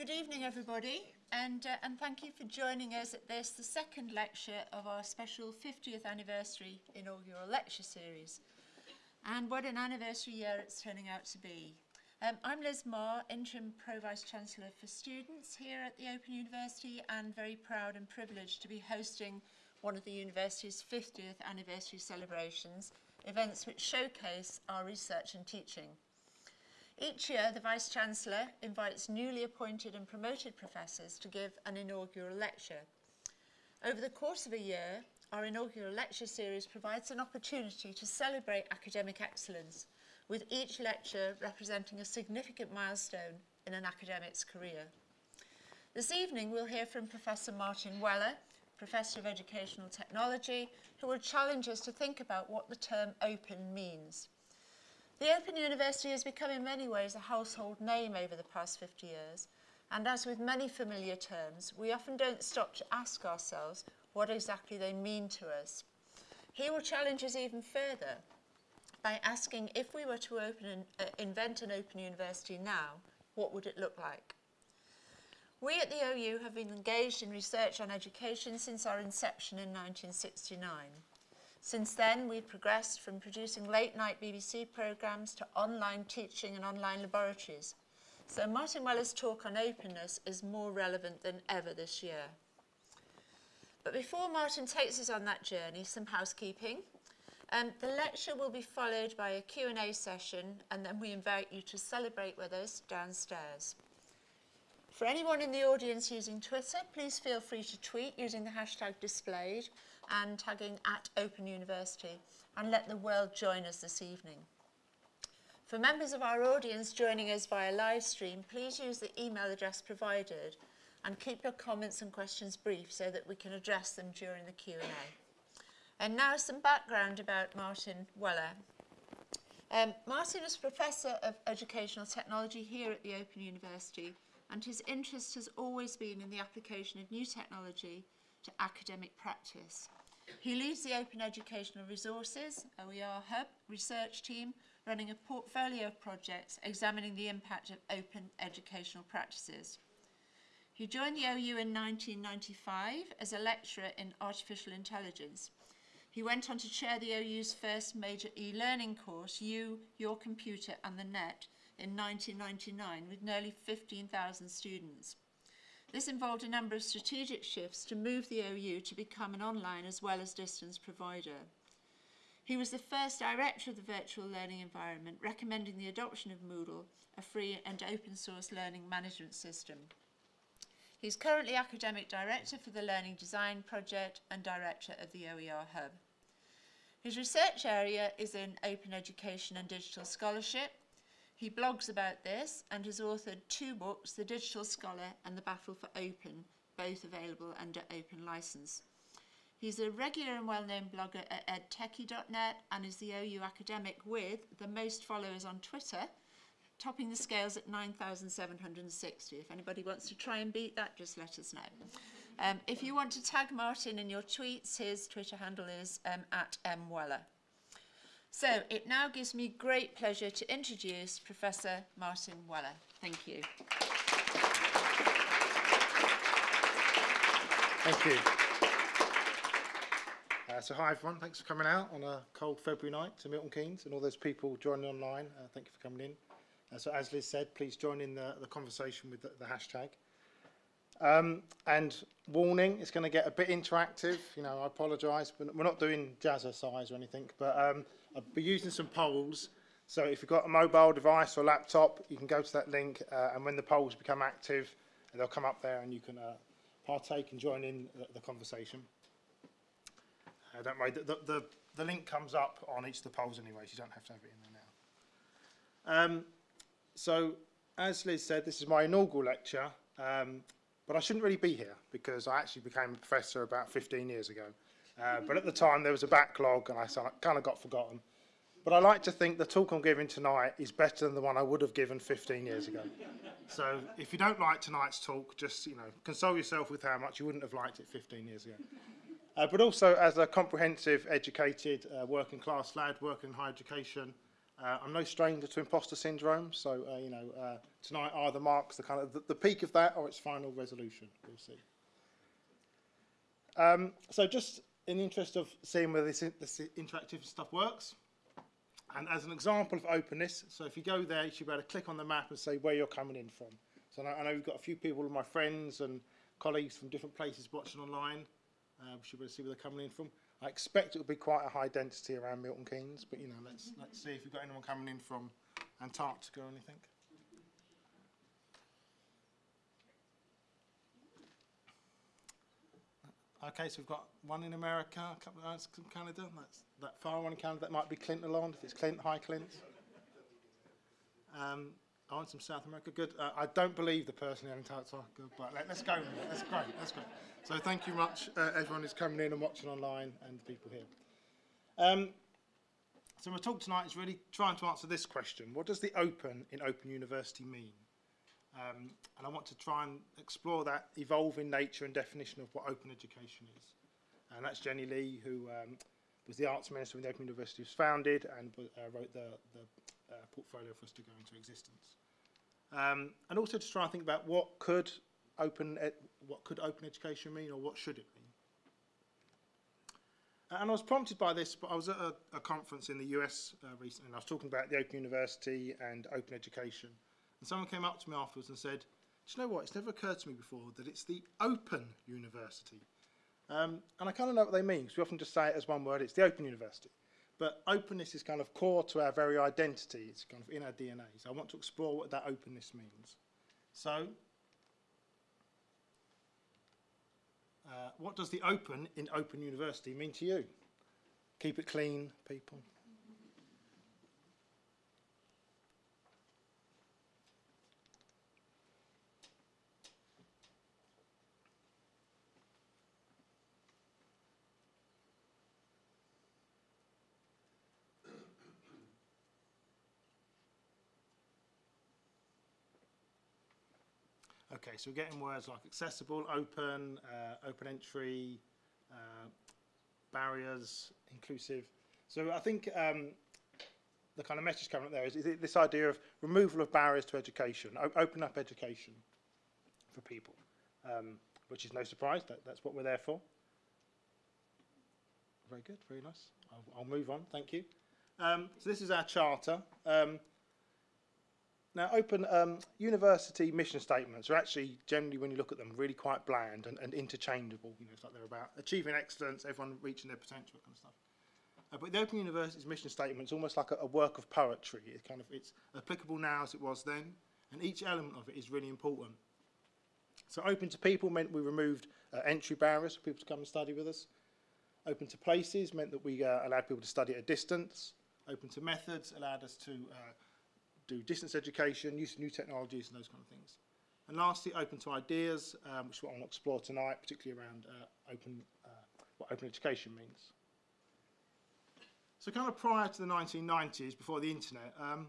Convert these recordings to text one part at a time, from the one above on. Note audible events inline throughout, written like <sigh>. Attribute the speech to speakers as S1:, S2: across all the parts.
S1: good evening everybody and, uh, and thank you for joining us at this, the second lecture of our special 50th anniversary inaugural lecture series. And what an anniversary year it's turning out to be. Um, I'm Liz Marr, Interim Pro-Vice Chancellor for Students here at the Open University and very proud and privileged to be hosting one of the university's 50th anniversary celebrations, events which showcase our research and teaching. Each year, the Vice-Chancellor invites newly appointed and promoted professors to give an inaugural lecture. Over the course of a year, our inaugural lecture series provides an opportunity to celebrate academic excellence, with each lecture representing a significant milestone in an academic's career. This evening, we'll hear from Professor Martin Weller, Professor of Educational Technology, who will challenge us to think about what the term open means. The Open University has become in many ways a household name over the past 50 years, and as with many familiar terms, we often don't stop to ask ourselves what exactly they mean to us. He will challenge us even further by asking if we were to open an, uh, invent an open university now, what would it look like? We at the OU have been engaged in research on education since our inception in 1969. Since then, we've progressed from producing late-night BBC programmes to online teaching and online laboratories. So Martin Weller's talk on openness is more relevant than ever this year. But before Martin takes us on that journey, some housekeeping. Um, the lecture will be followed by a Q&A session and then we invite you to celebrate with us downstairs. For anyone in the audience using Twitter, please feel free to tweet using the hashtag displayed and tagging at Open University and let the world join us this evening. For members of our audience joining us via live stream, please use the email address provided and keep your comments and questions brief so that we can address them during the Q&A. And now some background about Martin Weller. Um, Martin is Professor of Educational Technology here at the Open University and his interest has always been in the application of new technology to academic practice. He leads the Open Educational Resources, OER Hub, research team, running a portfolio of projects examining the impact of open educational practices. He joined the OU in 1995 as a lecturer in artificial intelligence. He went on to chair the OU's first major e-learning course, You, Your Computer and the Net, in 1999 with nearly 15,000 students. This involved a number of strategic shifts to move the OU to become an online as well as distance provider. He was the first director of the virtual learning environment, recommending the adoption of Moodle, a free and open source learning management system. He's currently academic director for the Learning Design Project and director of the OER Hub. His research area is in open education and digital scholarship, he blogs about this and has authored two books, The Digital Scholar and The Battle for Open, both available under open license. He's a regular and well-known blogger at edtechie.net and is the OU academic with the most followers on Twitter, topping the scales at 9,760. If anybody wants to try and beat that, just let us know. Um, if you want to tag Martin in your tweets, his Twitter handle is um, at mweller. So it now gives me great pleasure to introduce Professor Martin Weller. Thank you.
S2: Thank you. Uh, so hi everyone, thanks for coming out on a cold February night to Milton Keynes and all those people joining online. Uh, thank you for coming in. Uh, so as Liz said, please join in the, the conversation with the, the hashtag. Um, and warning, it's going to get a bit interactive. You know, I apologise, but we're not doing jazzercise or anything. But um, I'll be using some polls. So if you've got a mobile device or laptop, you can go to that link, uh, and when the polls become active, they'll come up there, and you can uh, partake and join in the, the conversation. Uh, don't worry, the, the, the link comes up on each of the polls anyway, so you don't have to have it in there now. Um, so, as Liz said, this is my inaugural lecture. Um, but I shouldn't really be here because I actually became a professor about 15 years ago. Uh, but at the time there was a backlog and I kind of got forgotten. But I like to think the talk I'm giving tonight is better than the one I would have given 15 years ago. <laughs> so if you don't like tonight's talk, just you know, console yourself with how much you wouldn't have liked it 15 years ago. Uh, but also as a comprehensive, educated, uh, working class lad, working in higher education, Uh, I'm no stranger to imposter syndrome, so uh, you know uh, tonight either marks the kind of the, the peak of that or its final resolution. We'll see. Um, so just in the interest of seeing whether this, this interactive stuff works, And as an example of openness, so if you go there, you should be able to click on the map and say where you're coming in from. So I know, we've got a few people, my friends and colleagues from different places watching online. Uh, we should be able to see where they're coming in from. I expect it will be quite a high density around Milton Keynes, but you know, let's let's see if we've got anyone coming in from Antarctica or anything. Okay, so we've got one in America, a couple of others from Canada. That's that far one in Canada. That might be Clint Lalonde. If it's Clint, hi Clint. Um, I want some South America. Good. Uh, I don't believe the person in Antarctica, but let, us go. That's great. That's great. So thank you much, uh, everyone who's coming in and watching online, and the people here. Um, so my talk tonight is really trying to answer this question: What does the open in Open University mean? Um, and I want to try and explore that evolving nature and definition of what open education is. And that's Jennie Lee, who um, was the arts minister when the Open University was founded and uh, wrote the, the uh, portfolio for us to go into existence. Um, and also to try and think about what could open what could open education mean or what should it mean. And I was prompted by this, but I was at a, a conference in the US uh, recently, and I was talking about the Open University and open education. And someone came up to me afterwards and said, Do you know what? It's never occurred to me before that it's the Open University. Um, and I kind of know what they mean, because we often just say it as one word it's the Open University. But openness is kind of core to our very identity, it's kind of in our DNA. So I want to explore what that openness means. So, uh, what does the open in Open University mean to you? Keep it clean, people. Okay, so we're getting words like accessible, open, uh, open entry, uh, barriers, inclusive. So I think um, the kind of message coming up there is, is this idea of removal of barriers to education, open up education for people, um, which is no surprise, that, that's what we're there for. Very good, very nice. I'll, I'll move on, thank you. Um, so this is our charter. Um, now, open um, university mission statements are actually generally, when you look at them, really quite bland and, and interchangeable. You know, it's like they're about achieving excellence, everyone reaching their potential, kind of stuff. Uh, but the Open University's mission statement is almost like a, a work of poetry. It kind of it's applicable now as it was then, and each element of it is really important. So, open to people meant we removed uh, entry barriers for people to come and study with us. Open to places meant that we uh, allowed people to study at a distance. Open to methods allowed us to uh, do distance education, use of new technologies and those kind of things. And lastly, open to ideas, um, which is what I want to explore tonight, particularly around uh, open, uh, what open education means. So kind of prior to the 1990s, before the internet, um,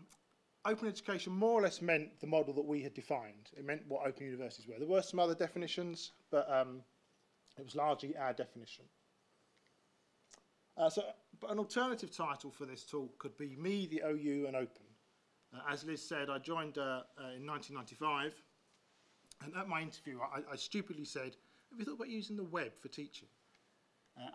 S2: open education more or less meant the model that we had defined. It meant what open universities were. There were some other definitions, but um, it was largely our definition. Uh, so, but an alternative title for this talk could be Me, the OU, and Open. Uh, as Liz said, I joined uh, uh, in 1995, and at my interview, I, I, stupidly said, Have you thought about using the web for teaching?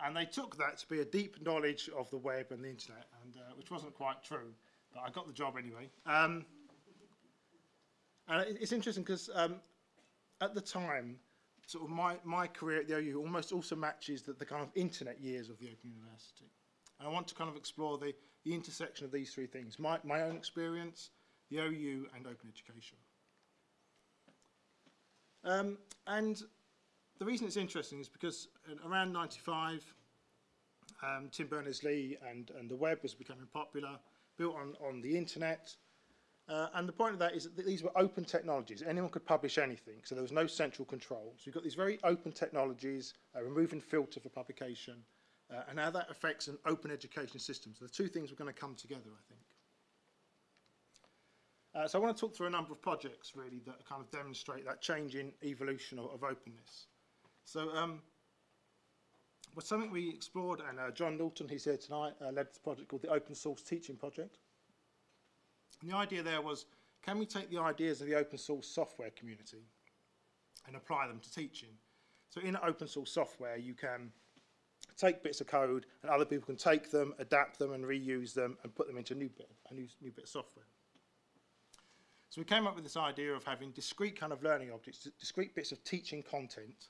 S2: And they took that to be a deep knowledge of the web and the internet, and, which wasn't quite true, but I got the job anyway. Um, and it's interesting because um, at the time, sort of my, my career at the OU almost also matches the, the kind of internet years of the Open University. And I want to kind of explore the, the intersection of these three things, my, my own experience, the OU and open education. Um, and the reason it's interesting is because around 95, um, Tim Berners-Lee and, and the web was becoming popular, built on, on the internet. Uh, and the point of that is that these were open technologies. Anyone could publish anything, so there was no central control. So you've got these very open technologies, uh, removing filter for publication, uh, and how that affects an open education system. So the two things are going to come together, I think. Uh, so I want to talk through a number of projects, really, that kind of demonstrate that change in evolution of, of openness. So um, something we explored, and uh, John Naughton, he's here tonight, uh, led this project called the Open Source Teaching Project. And the idea there was, can we take the ideas of the open source software community and apply them to teaching? So in open source software, you can take bits of code and other people can take them, adapt them and reuse them and put them into a new bit, a new, new bit of software. So we came up with this idea of having discrete kind of learning objects, discrete bits of teaching content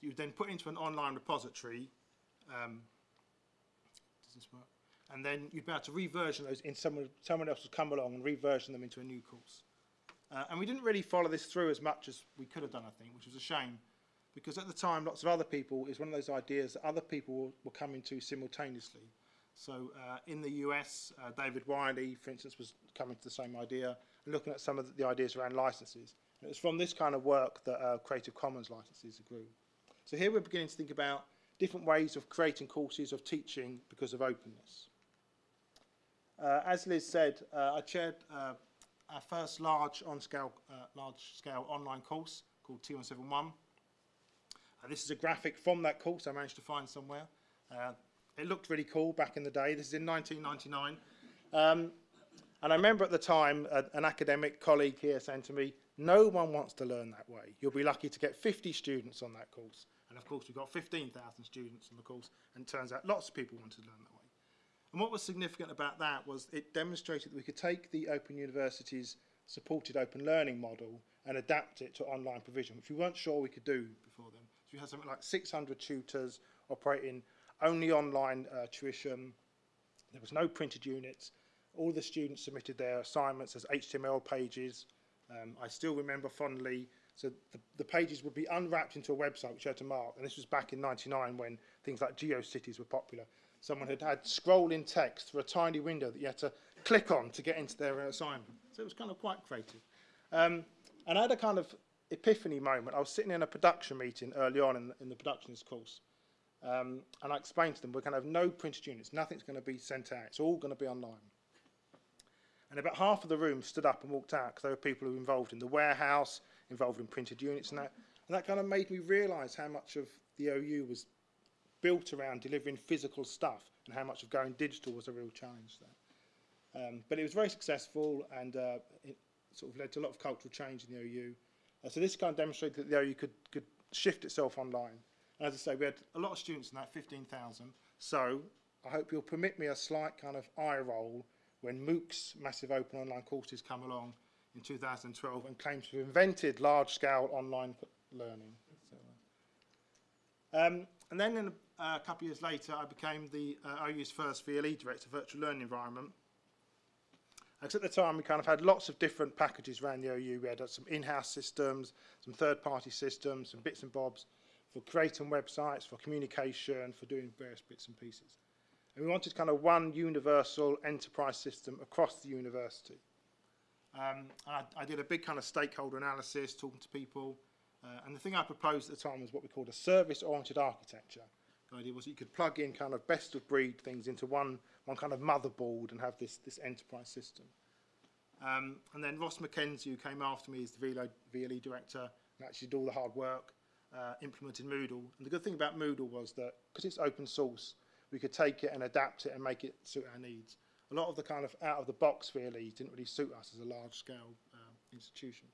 S2: that you then put into an online repository. Um, does this work? And then you'd be able to reversion those in someone, someone else would come along and reversion them into a new course. Uh, and we didn't really follow this through as much as we could have done, I think, which was a shame. Because at the time, lots of other people, is one of those ideas that other people were, coming to simultaneously. So uh, in the US, uh, David Wiley, for instance, was coming to the same idea and looking at some of the, ideas around licenses. And it was from this kind of work that uh, Creative Commons licenses grew. So here we're beginning to think about different ways of creating courses of teaching because of openness. Uh, as Liz said, uh, I chaired uh, our first large on-scale, large-scale online course called T171. This is a graphic from that course I managed to find somewhere. Uh, it looked really cool back in the day. This is in 1999. Um, and I remember at the time uh, an academic colleague here saying to me, no one wants to learn that way. You'll be lucky to get 50 students on that course. And of course, we've got 15,000 students on the course, and it turns out lots of people wanted to learn that way. And what was significant about that was it demonstrated that we could take the Open University's supported open learning model and adapt it to online provision, which we weren't sure we could do before then. So we had something like 600 tutors operating only online uh, tuition. There was no printed units. All the students submitted their assignments as HTML pages. Um, I still remember fondly, so the, the, pages would be unwrapped into a website which you had to mark, and this was back in 99 when things like GeoCities were popular. Someone had had scrolling text for a tiny window that you had to click on to get into their assignment. So it was kind of quite creative. Um, and I had a kind of epiphany moment. I was sitting in a production meeting early on in the, in the productions course. Um, and I explained to them, we're going to have no printed units. Nothing's going to be sent out. It's all going to be online. And about half of the room stood up and walked out because there were people who were involved in the warehouse, involved in printed units and that. And that kind of made me realise how much of the OU was built around delivering physical stuff and how much of going digital was a real challenge there. Um, but it was very successful and uh, it sort of led to a lot of cultural change in the OU. So this kind of demonstrated that the OU could, could shift itself online. And as I say, we had a lot of students in that 15,000. So I hope you'll permit me a slight kind of eye roll when MOOC's massive open online courses come along in 2012 and claims to have invented large-scale online learning. So, um, and then in a, uh, couple of years later, I became the uh, OU's first VLE director, virtual learning environment. At the time, we kind of had lots of different packages around the OU. We had uh, some in-house systems, some third-party systems, some bits and bobs for creating websites, for communication, for doing various bits and pieces. And we wanted kind of one universal enterprise system across the university. Um, I, I did a big kind of stakeholder analysis, talking to people. Uh, and the thing I proposed at the time was what we called a service-oriented architecture. The idea was you could plug in kind of best-of-breed things into one, one kind of motherboard and have this, this enterprise system. Um, and then Ross McKenzie, who came after me as the VLE, VLE director, and actually did all the hard work, uh, implemented Moodle. And the good thing about Moodle was that because it's open source, we could take it and adapt it and make it suit our needs. A lot of the kind of out of the box really didn't really suit us as a large scale uh, institution.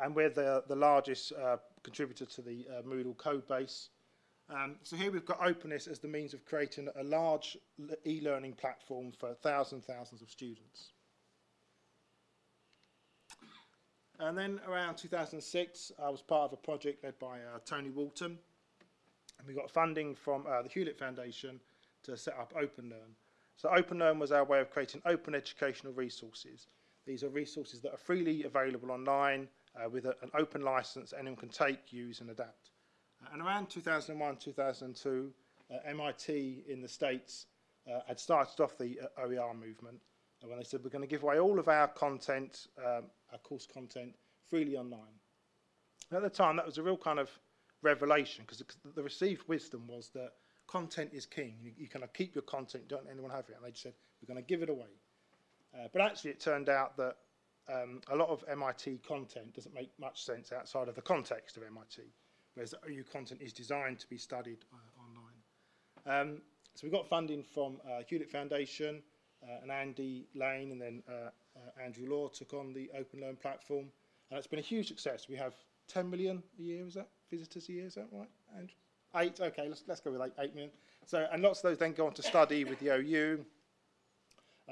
S2: And we're the, the largest uh, contributor to the uh, Moodle code base. Um, so here we've got openness as the means of creating a large e-learning platform for thousands and thousands of students. And then around 2006, I was part of a project led by uh, Tony Walton. And we got funding from uh, the Hewlett Foundation to set up OpenLearn. So OpenLearn was our way of creating open educational resources. These are resources that are freely available online uh, with a, an open license anyone can take, use and adapt. And around 2001, 2002, uh, MIT in the States uh, had started off the uh, OER movement when they said we're going to give away all of our content, um, our course content, freely online. And at the time, that was a real kind of revelation because the received wisdom was that content is king. You, you kind of keep your content, don't anyone have it. And they just said, we're going to give it away. Uh, but actually, it turned out that um, a lot of MIT content doesn't make much sense outside of the context of MIT, whereas OU content is designed to be studied uh, online. Um, so we got funding from uh, Hewlett Foundation, uh, and Andy Lane and then uh, Andrew Law took on the Open Learn platform. And it's been a huge success. We have 10 million a year, is that visitors a year? Is that right, Andrew? Eight, okay, let's, let's go with eight, eight million. So, and lots of those then go on to study with the OU.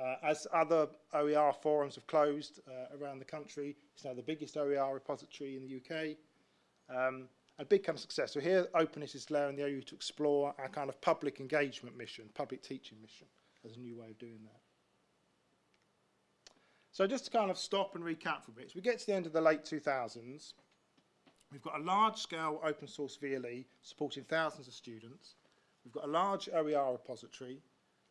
S2: Uh, as other OER forums have closed uh, around the country, it's now the biggest OER repository in the UK. Um, a big kind of success. So here, openness is allowing the OU to explore our kind of public engagement mission, public teaching mission, as a new way of doing that. So just to kind of stop and recap for a bit, as we get to the end of the late 2000s, we've got a large-scale open source VLE supporting thousands of students. We've got a large OER repository,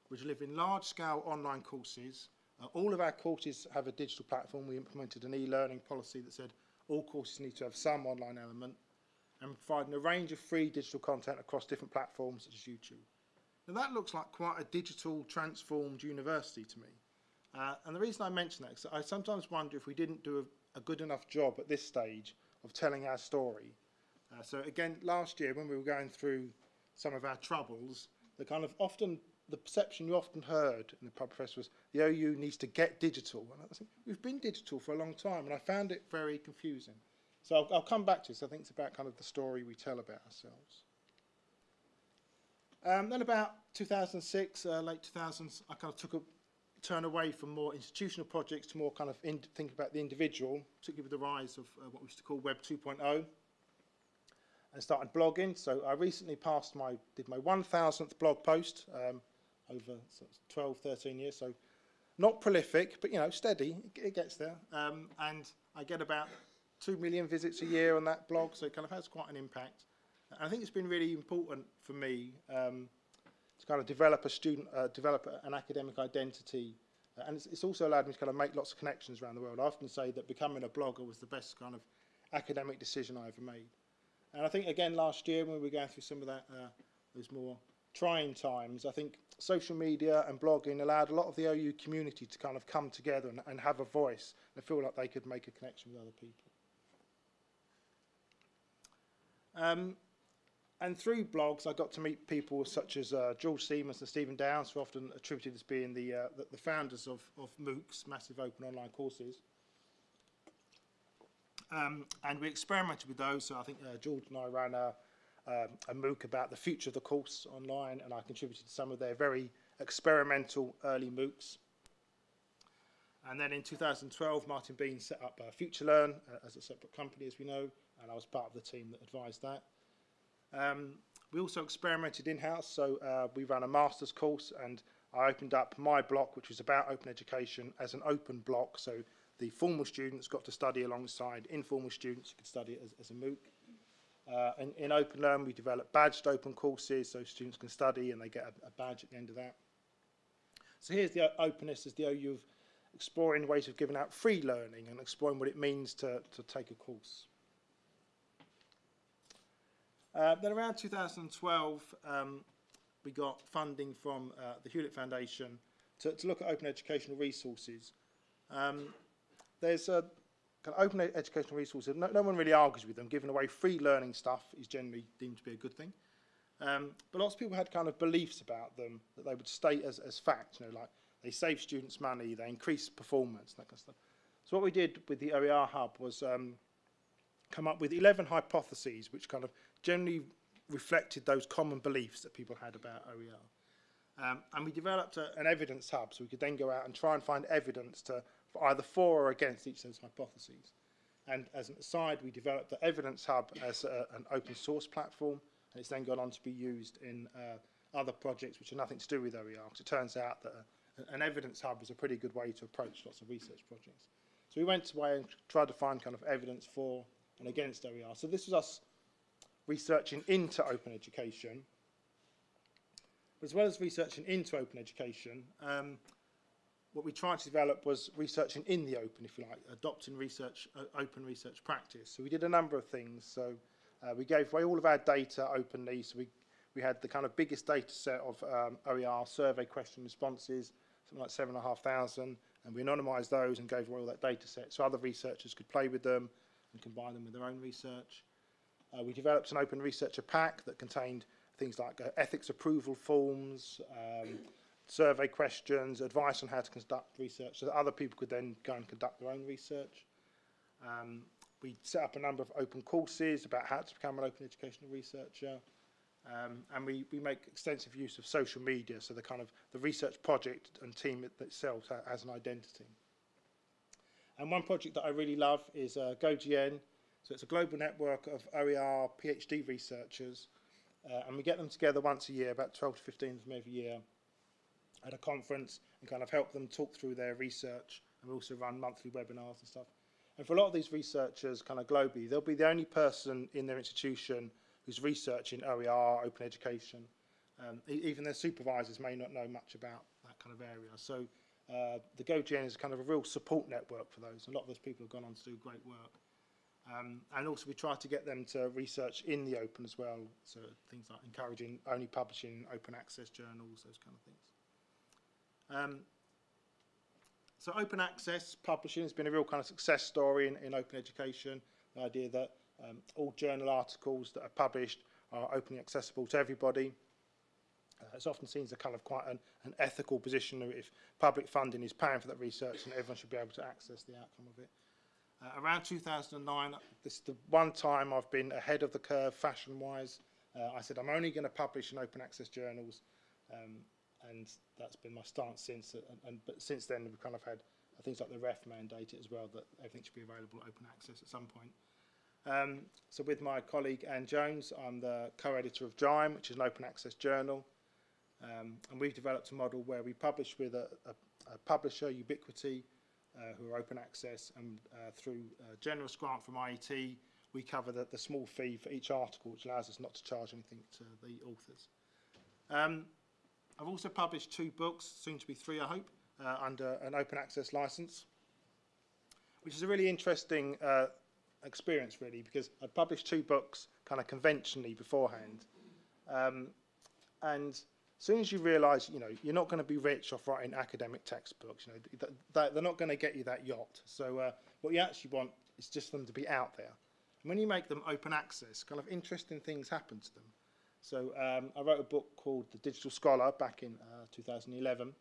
S2: which live in large-scale online courses. Uh, all of our courses have a digital platform. We implemented an e-learning policy that said all courses need to have some online element and providing a range of free digital content across different platforms such as YouTube. Now that looks like quite a digital transformed university to me. Uh, and the reason I mention that is that I sometimes wonder if we didn't do a, a good enough job at this stage of telling our story. Uh, so again, last year when we were going through some of our troubles, the kind of often, the perception you often heard in the pub press was the OU needs to get digital. And I think we've been digital for a long time and I found it very confusing. So I'll, I'll come back to this. I think it's about kind of the story we tell about ourselves. Um, then about 2006, uh, late 2000s, I kind of took a turn away from more institutional projects to more kind of in, think about the individual, particularly with the rise of uh, what we used to call Web 2.0 and started blogging. So I recently passed my, did my 1000th blog post um, over 12, 13 years. So not prolific, but you know, steady, it, it gets there. Um, and I get about 2 million visits a year on that blog, so it kind of has quite an impact. And I think it's been really important for me um, to kind of develop a student, uh, develop an academic identity. And it's, it's also allowed me to kind of make lots of connections around the world. I often say that becoming a blogger was the best kind of academic decision I ever made. And I think, again, last year when we were going through some of that, uh, those more trying times, I think social media and blogging allowed a lot of the OU community to kind of come together and, and have a voice and feel like they could make a connection with other people. Um, and through blogs, I got to meet people such as uh, George Siemens and Stephen Downes, who are often attributed as being the, uh, the, the founders of, of MOOCs, Massive Open Online Courses. Um, and we experimented with those. So I think uh, George and I ran a, um, a MOOC about the future of the course online, and I contributed to some of their very experimental early MOOCs. And then in 2012, Martin Bean set up uh, FutureLearn uh, as a separate company, as we know, and I was part of the team that advised that. Um, we also experimented in-house, so uh, we ran a master's course and I opened up my block, which was about open education, as an open block. So the formal students got to study alongside informal students who could study it as, as a MOOC. Uh, in, in Open Learn, we developed badged open courses so students can study and they get a, a badge at the end of that. So here's the openness as the OU of exploring ways of giving out free learning and exploring what it means to, to take a course. Uh, then around 2012, um, we got funding from uh, the Hewlett Foundation to, to look at open educational resources. Um, there's a kind of open educational resources, no, no one really argues with them. Giving away free learning stuff is generally deemed to be a good thing. Um, but lots of people had kind of beliefs about them that they would state as, as fact, you know, like they save students money, they increase performance, that kind of stuff. So what we did with the OER Hub was um, come up with 11 hypotheses which kind of generally reflected those common beliefs that people had about OER. Um, and we developed a, an evidence hub so we could then go out and try and find evidence to for either for or against each of those hypotheses. And as an aside, we developed the evidence hub as a, an open source platform, and it's then gone on to be used in uh, other projects which are nothing to do with OER. Because it turns out that a, an evidence hub is a pretty good way to approach lots of research projects. So we went away and tried to find kind of evidence for and against OER. So this was us researching into open education. As well as researching into open education, um, what we tried to develop was researching in the open, if you like, adopting research, uh, open research practice. So we did a number of things. So uh, we gave away all of our data openly. So we, we had the kind of biggest data set of um, OER survey question responses, something like 7,500, and we anonymised those and gave away all that data set so other researchers could play with them and combine them with their own research. Uh, we developed an open researcher pack that contained things like uh, ethics approval forms, um, survey questions, advice on how to conduct research, so that other people could then go and conduct their own research. Um, we set up a number of open courses about how to become an open educational researcher. Um, and we, we make extensive use of social media, so the kind of the research project and team it- itself ha- has an identity. And one project that I really love is uh, GoGN. So it's a global network of OER PhD researchers, uh, and we get them together once a year, about 12 to 15 of them every year, at a conference and kind of help them talk through their research. And we also run monthly webinars and stuff. And for a lot of these researchers, kind of globally, they'll be the only person in their institution who's researching OER, open education. Um, even their supervisors may not know much about that kind of area. So uh, the GoGN is kind of a real support network for those. A lot of those people have gone on to do great work. Um, and also we try to get them to research in the open as well, so things like encouraging only publishing open access journals, those kind of things. Um, so open access publishing has been a real kind of success story in, in open education, the idea that um, all journal articles that are published are openly accessible to everybody. Uh, it's often seen as a kind of quite an, an ethical position if public funding is paying for that research and everyone should be able to access the outcome of it. Uh, around 2009, this is the one time I've been ahead of the curve fashion-wise. Uh, I said I'm only going to publish in open access journals, um, and that's been my stance since. uh, And, but since then, we've kind of had uh, things like the REF mandate as well that everything should be available open access at some point. Um, so with my colleague Anne Jones, I'm the co-editor of JIME, which is an open access journal. Um, and we've developed a model where we publish with a, a, a publisher, Ubiquity, who are open access, and uh, through a generous grant from IET, we cover the, the small fee for each article, which allows us not to charge anything to the authors. Um, I've also published two books, soon to be three, I hope, uh, under an open access license, which is a really interesting uh, experience, really, because I published two books kind of conventionally beforehand. Um, and as soon as you realise, you know, you're not going to be rich off writing academic textbooks. You know, th- th- they're not going to get you that yacht. So uh, what you actually want is just them to be out there. And when you make them open access, kind of interesting things happen to them. So um, I wrote a book called The Digital Scholar back in uh, 2011.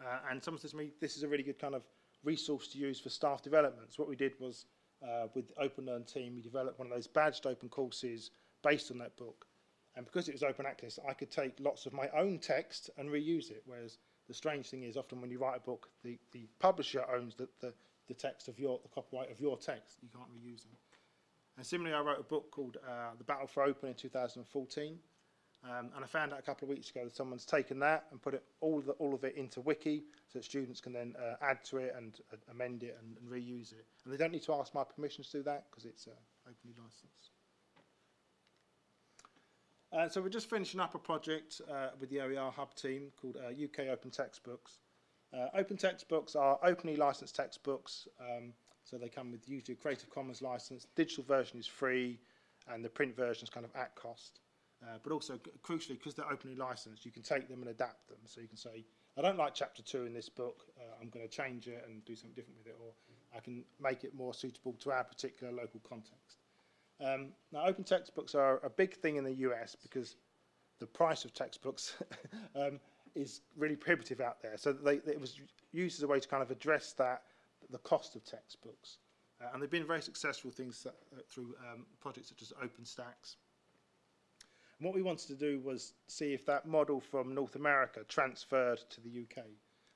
S2: Uh, and someone says to me, this is a really good kind of resource to use for staff development. So what we did was, uh, with the Open Learn team, we developed one of those badged open courses based on that book. And because it was open access, I could take lots of my own text and reuse it. Whereas the strange thing is, often when you write a book, the, the publisher owns the, the, the text of your, the copyright of your text. You can't reuse them. And similarly, I wrote a book called uh, The Battle for Open in 2014. Um, and I found out a couple of weeks ago that someone's taken that and put it all, the, all of it into Wiki so that students can then uh, add to it and uh, amend it and, and reuse it. And they don't need to ask my permission to do that because it's uh, openly licensed. Uh, so we're just finishing up a project uh, with the OER Hub team called uh, UK Open Textbooks. Uh, open textbooks are openly licensed textbooks, um, so they come with usually a Creative Commons license. Digital version is free, and the print version is kind of at cost. Uh, but also, crucially, because they're openly licensed, you can take them and adapt them. So you can say, I don't like chapter two in this book, uh, I'm going to change it and do something different with it, or I can make it more suitable to our particular local context. Um, now, open textbooks are a big thing in the US because the price of textbooks <laughs> um, is really prohibitive out there. So they, they, it was used as a way to kind of address that, the cost of textbooks. Uh, and they've been very successful things that, uh, through um, projects such as OpenStax. And what we wanted to do was see if that model from North America transferred to the UK.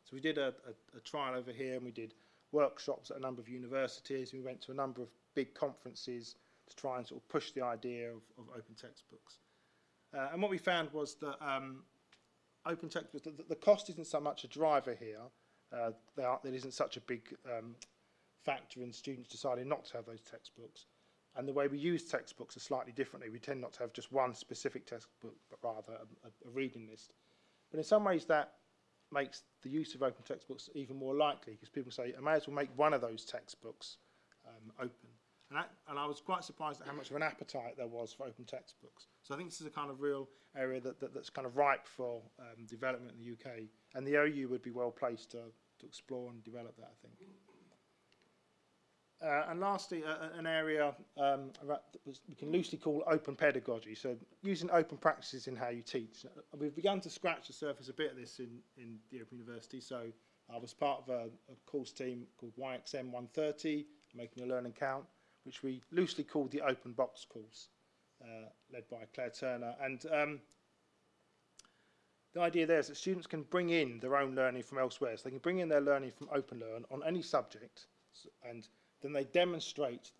S2: So we did a, a, a trial over here and we did workshops at a number of universities. We went to a number of big conferences to try and sort of push the idea of, of open textbooks. Uh, and what we found was that um, open textbooks, the, the cost isn't so much a driver here. Uh, there isn't such a big um, factor in students deciding not to have those textbooks. And the way we use textbooks are slightly differently. We tend not to have just one specific textbook, but rather a, a, a reading list. But in some ways, that makes the use of open textbooks even more likely because people say, I may as well make one of those textbooks um, open. And, that, and I was quite surprised at how much of an appetite there was for open textbooks. So I think this is a kind of real area that, that, that's kind of ripe for um, development in the UK. And the OU would be well placed to, to explore and develop that, I think. Uh, and lastly, uh, uh, an area um, that was- we can loosely call open pedagogy. So using open practices in how you teach. Uh, We've begun to scratch the surface a bit of this in, in the Open University. So I was part of a, a course team called YXM 130, Making Your Learning Count, which we loosely called the Open Box course, uh, led by Claire Turner. And um, the idea there is that students can bring in their own learning from elsewhere. So they can bring in their learning from OpenLearn on any subject and then they demonstrate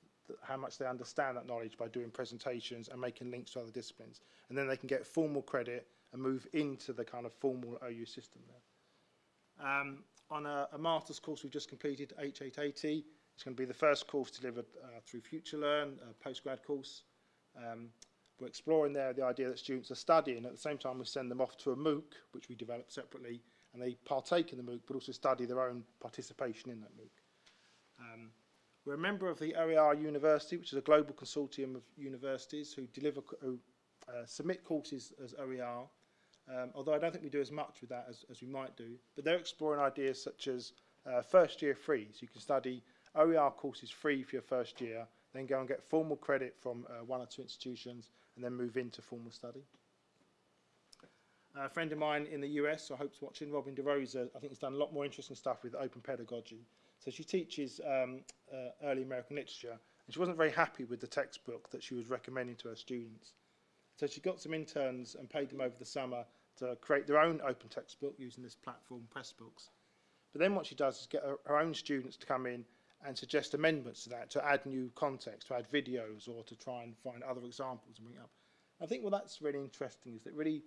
S2: how much they understand that knowledge by doing presentations and making links to other disciplines. And then they can get formal credit and move into the kind of formal OU system there. Um, on a, a master's course we've just completed, H880, It's going to be the first course delivered uh, through FutureLearn, a postgrad course. Um, we're exploring there the idea that students are studying. At the same time, we send them off to a MOOC, which we develop separately, and they partake in the MOOC, but also study their own participation in that MOOC. Um, we're a member of the OER University, which is a global consortium of universities who deliver, who, uh, submit courses as OER, um, although I don't think we do as much with that as, as we might do. But they're exploring ideas such as uh, first year free, so you can study OER courses free for your first year, then go and get formal credit from uh, one or two institutions, and then move into formal study. A friend of mine in the US, I hope's watching, Robin DeRosa, I think has done a lot more interesting stuff with open pedagogy. So she teaches um, uh, early American literature, and she wasn't very happy with the textbook that she was recommending to her students. So she got some interns and paid them over the summer to create their own open textbook using this platform, Pressbooks. But then what she does is get her, her own students to come in and suggest amendments to that to add new context, to add videos or to try and find other examples and bring up. I think what well, that's really interesting is that really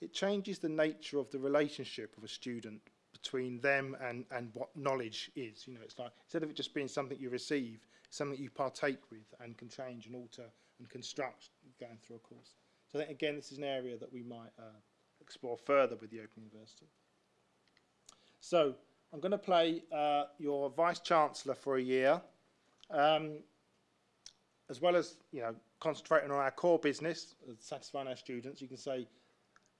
S2: it changes the nature of the relationship of a student between them and, and what knowledge is. You know, it's like instead of it just being something you receive, something you partake with and can change and alter and construct going through a course. So I think again this is an area that we might uh, explore further with the Open University. So I'm going to play uh, your Vice Chancellor for a year, um, as well as you know concentrating on our core business, satisfying our students. You can say,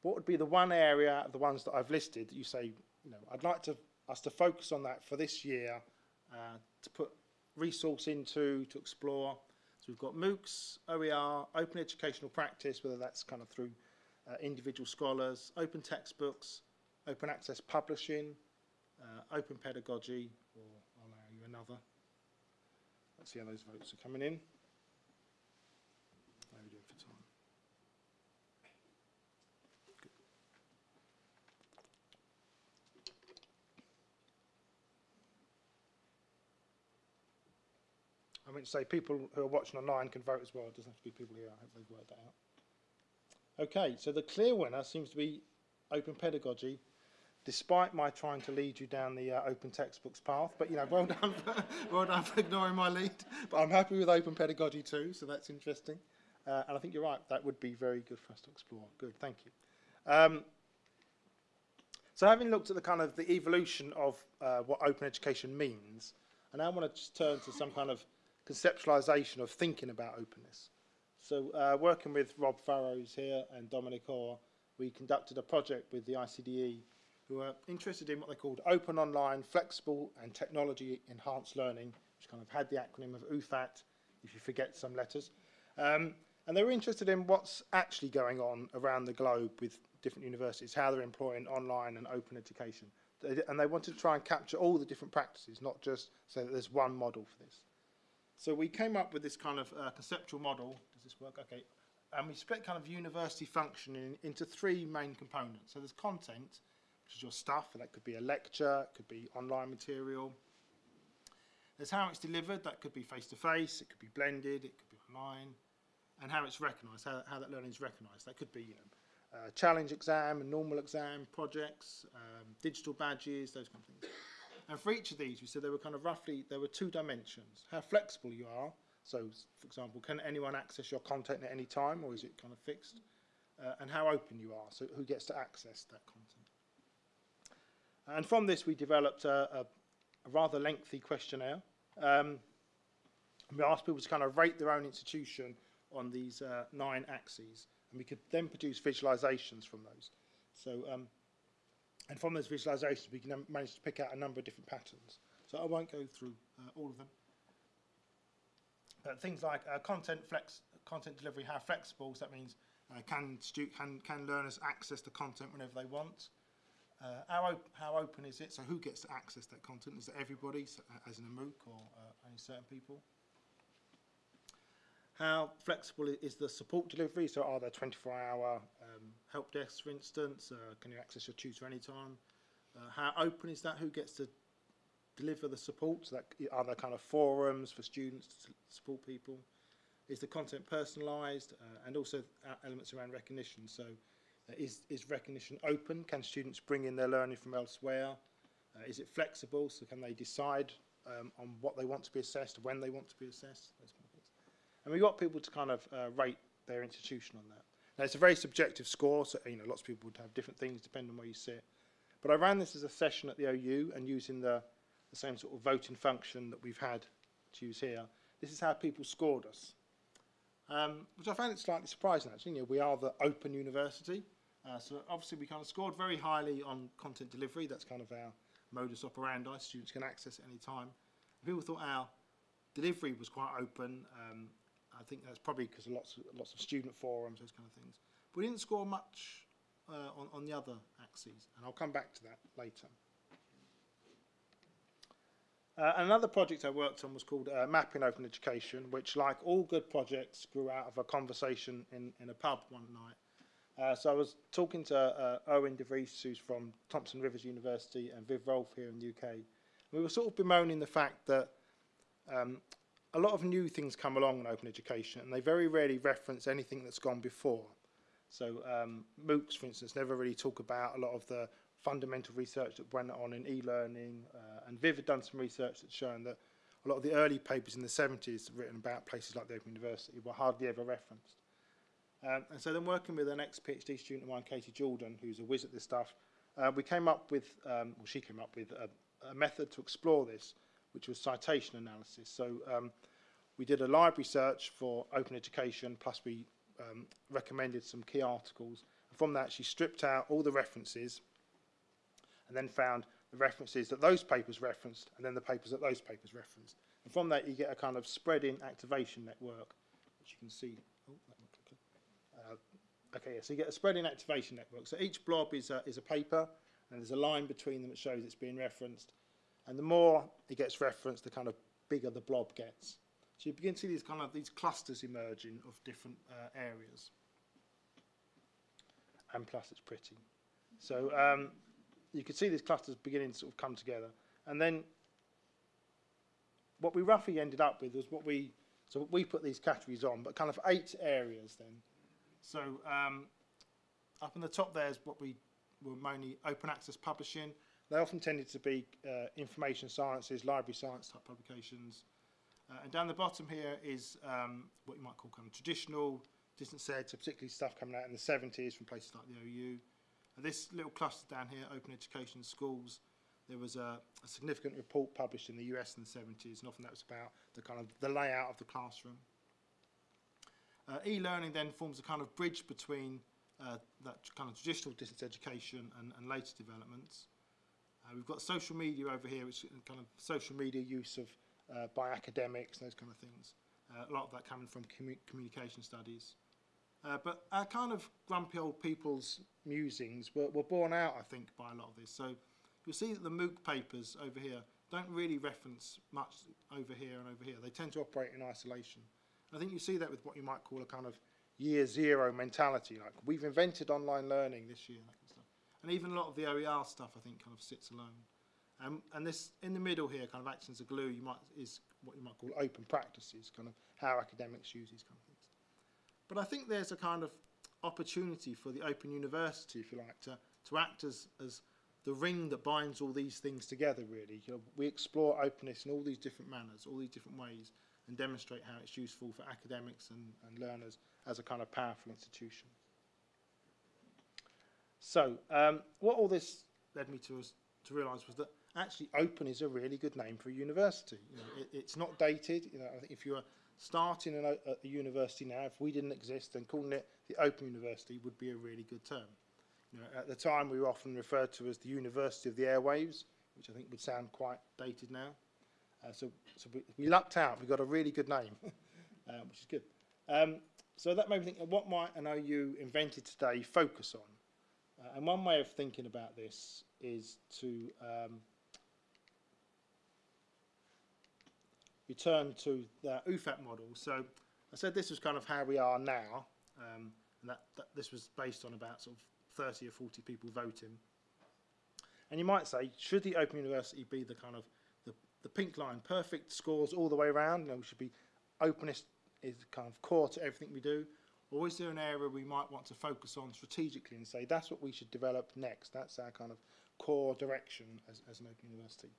S2: what would be the one area of the ones that I've listed that you say, you know, I'd like to us to focus on that for this year, uh, to put resource into, to explore. So we've got MOOCs, OER, open educational practice, whether that's kind of through uh, individual scholars, open textbooks, open access publishing, open pedagogy, or I'll allow you another. Let's see how those votes are coming in. How are we doing for time? Good. I meant to say people who are watching online can vote as well. It doesn't have to be people here. I hope they've worked that out. Okay, so the clear winner seems to be open pedagogy, despite my trying to lead you down the uh, open textbooks path. But you know, well done, for, <laughs> well done for ignoring my lead. But I'm happy with open pedagogy too, so that's interesting. Uh, and I think you're right. That would be very good for us to explore. Good, thank you. Um, so having looked at the kind of the evolution of uh, what open education means, and I now want to just turn to some kind of conceptualization of thinking about openness. So uh, working with Rob Farrows here and Dominic Orr, we conducted a project with the ICDE who are interested in what they called open online, flexible and technology enhanced learning, which kind of had the acronym of OOFAT, if you forget some letters. Um, and they were interested in what's actually going on around the globe with different universities, how they're employing online and open education. And they wanted to try and capture all the different practices, not just say that there's one model for this. So we came up with this kind of uh, conceptual model. Does this work? Okay. And we split kind of university functioning into three main components. So there's content, which is your stuff, and that could be a lecture, it could be online material. There's how it's delivered, that could be face-to-face, it could be blended, it could be online, and how it's recognised, how, how that learning is recognised. That could be you know, uh, challenge exam, a normal exam, projects, um, digital badges, those kind of things. And for each of these, we said there were kind of roughly, there were two dimensions. How flexible you are. So, for example, can anyone access your content at any time or is it kind of fixed? Uh, and how open you are. So who gets to access that content? And from this, we developed a, a, rather lengthy questionnaire. Um, we asked people to kind of rate their own institution on these uh, nine axes. And we could then produce visualizations from those. So um, and from those visualizations, we can manage to pick out a number of different patterns. So I won't go through uh, all of them. But things like uh, content flex, content delivery, how flexible. So that means uh, can, can can learners access the content whenever they want? Uh, how, op- how open is it? So who gets to access that content? Is it everybody, so, uh, as in a MOOC, or uh, only certain people? How flexible is the support delivery? So are there 24-hour um, help desks, for instance? Uh, can you access your tutor anytime? Uh, how open is that? Who gets to deliver the support? So that, are there kind of forums for students to support people? Is the content personalised? Uh, and also uh, elements around recognition. So is, is recognition open? Can students bring in their learning from elsewhere? Uh, is it flexible? So can they decide um, on what they want to be assessed, when they want to be assessed? Those kind of things. And we got people to kind of uh, rate their institution on that. Now it's a very subjective score, so you know lots of people would have different things depending on where you sit. But I ran this as a session at the OU and using the, the same sort of voting function that we've had to use here. This is how people scored us, um, which I found it slightly surprising actually. You know, we are the open university, uh, so obviously we kind of scored very highly on content delivery. That's kind of our modus operandi. Students can access it any time. People thought our delivery was quite open. Um, I think that's probably because of lots of, lots of student forums, those kind of things. But we didn't score much uh, on, on the other axes, and I'll come back to that later. Uh, another project I worked on was called uh, Mapping Open Education, which, like all good projects, grew out of a conversation in, in a pub one night. Uh, so I was talking to uh, Irwin De Vries, who's from Thompson Rivers University, and Viv Rolfe here in the UK. We were sort of bemoaning the fact that um, a lot of new things come along in open education, and they very rarely reference anything that's gone before. So um, MOOCs, for instance, never really talk about a lot of the fundamental research that went on in e-learning, uh, and Viv had done some research that's shown that a lot of the early papers in the 70s written about places like the Open University were hardly ever referenced. Um, and so then working with an ex-PhD student of mine, Katie Jordan, who's a whiz at this stuff, uh, we came up with, um, well, she came up with a, a method to explore this, which was citation analysis. So um, we did a library search for open education, plus we um, recommended some key articles. And from that, she stripped out all the references and then found the references that those papers referenced and then the papers that those papers referenced. And from that, you get a kind of spreading activation network, which you can see. Oh, that one quickly. Uh, okay, so you get a spreading activation network. So each blob is a, is a paper, and there's a line between them that shows it's being referenced. And the more it gets referenced, the kind of bigger the blob gets. So you begin to see these kind of these clusters emerging of different uh, areas. And plus, it's pretty. So um, you can see these clusters beginning to sort of come together. And then what we roughly ended up with was what we, so we put these categories on, but kind of eight areas then. So um, up in the top there is what we were mainly open access publishing. They often tended to be uh, information sciences, library science type publications. Uh, and down the bottom here is um, what you might call kind of traditional distance ed, so particularly stuff coming out in the 70s from places like the OU. And this little cluster down here, open education schools, there was a, a significant report published in the US in the 70s, and often that was about the kind of the layout of the classroom. Uh, e-learning then forms a kind of bridge between uh, that kind of traditional distance education and, and later developments. Uh, we've got social media over here, which is kind of social media use of uh, by academics those kind of things. Uh, a lot of that coming from commu communication studies. Uh, but our kind of grumpy old people's musings were, were borne out, I think, by a lot of this. So you'll see that the MOOC papers over here don't really reference much over here and over here. They tend to operate in isolation. I think you see that with what you might call a kind of year zero mentality, like we've invented online learning this year, stuff. And even a lot of the OER stuff, I think, kind of sits alone. Um, and this, in the middle here, kind of acts as a glue, you might, is what you might call open practices, kind of how academics use these kind of things. But I think there's a kind of opportunity for the Open University, if you like, to, to act as, as the ring that binds all these things together, really. You know, we explore openness in all these different manners, all these different ways, and demonstrate how it's useful for academics and, and learners as a kind of powerful institution. So, um, what all this led me to, to realise was that actually open is a really good name for a university. You know, it, it's not dated. You know, if you are starting an, a, a university now, if we didn't exist, then calling it the Open University would be a really good term. You know, at the time, we were often referred to as the University of the Airwaves, which I think would sound quite dated now. Uh, so, so we, we lucked out. We got a really good name. <laughs> uh, which is good. Um, so that made me think, what might an OU invented today focus on? Uh, and one way of thinking about this is to um, return to the OOFAT model. So I said this was kind of how we are now, um, and that, that this was based on about sort of 30 or 40 people voting. And you might say, should the Open University be the kind of the, pink line, perfect scores all the way around? You know, we should be openness is kind of core to everything we do. Or is there an area we might want to focus on strategically and say that's what we should develop next? That's our kind of core direction as, as an Open University.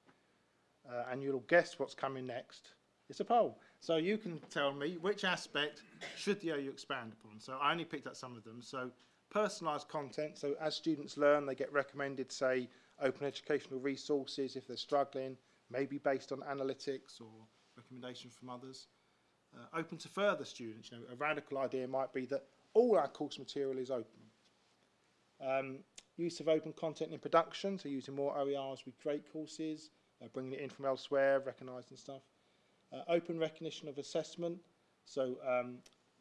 S2: Uh, and you'll guess what's coming next. It's a poll. So you can tell me which aspect should the OU expand upon. So I only picked out some of them. So personalised content. So as students learn, they get recommended, say, open educational resources if they're struggling, maybe based on analytics or recommendations from others. Uh, open to further students. You know, a radical idea might be that all our course material is open. Um, use of open content in production, so using more OERs with great courses, uh, bringing it in from elsewhere, recognising stuff. Uh, open recognition of assessment, so um,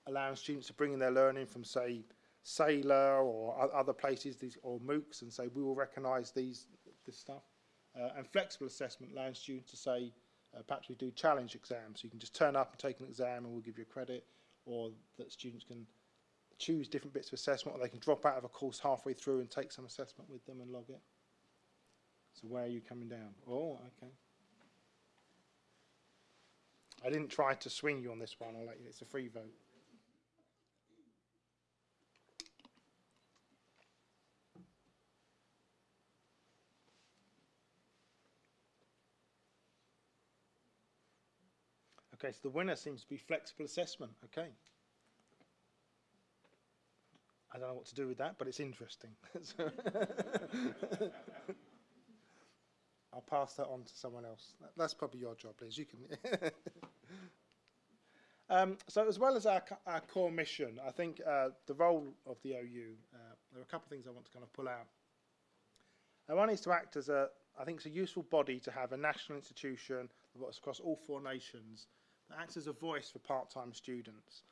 S2: allowing students to bring in their learning from, say, Saylor or other places, these, or MOOCs, and say, we will recognise these this stuff. Uh, and flexible assessment, allowing students to say, uh, perhaps we do challenge exams, so you can just turn up and take an exam and we'll give you a credit, or that students can choose different bits of assessment, or they can drop out of a course halfway through and take some assessment with them and log it. So where are you coming down? Oh, okay. I didn't try to swing you on this one. I'll let you. It's a free vote. Okay, so the winner seems to be flexible assessment. Okay. I don't know what to do with that, but it's interesting. <laughs> I'll pass that on to someone else. That's probably your job, Liz. You can. <laughs> um, so, as well as our, our core mission, I think uh, the role of the OU, uh, there are a couple of things I want to kind of pull out. And one is to act as a, I think it's a useful body to have a national institution across all four nations that acts as a voice for part-time students.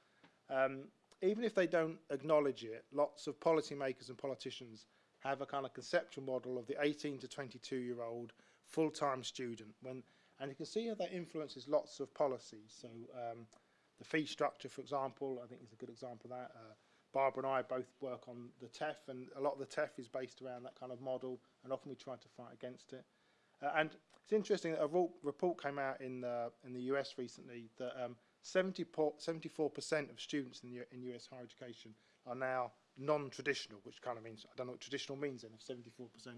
S2: Um, even if they don't acknowledge it, lots of policymakers and politicians have a kind of conceptual model of the 18 to 22 year old full-time student. When, and you can see how that influences lots of policies. So um, the fee structure, for example, I think is a good example of that. Uh, Barbara and I both work on the TEF, and a lot of the TEF is based around that kind of model, and often we try to fight against it. And it's interesting that a report came out in the, in the US recently that um, 70 74% of students in, the, in US higher education are now non-traditional, which kind of means, I don't know what traditional means then, if 74%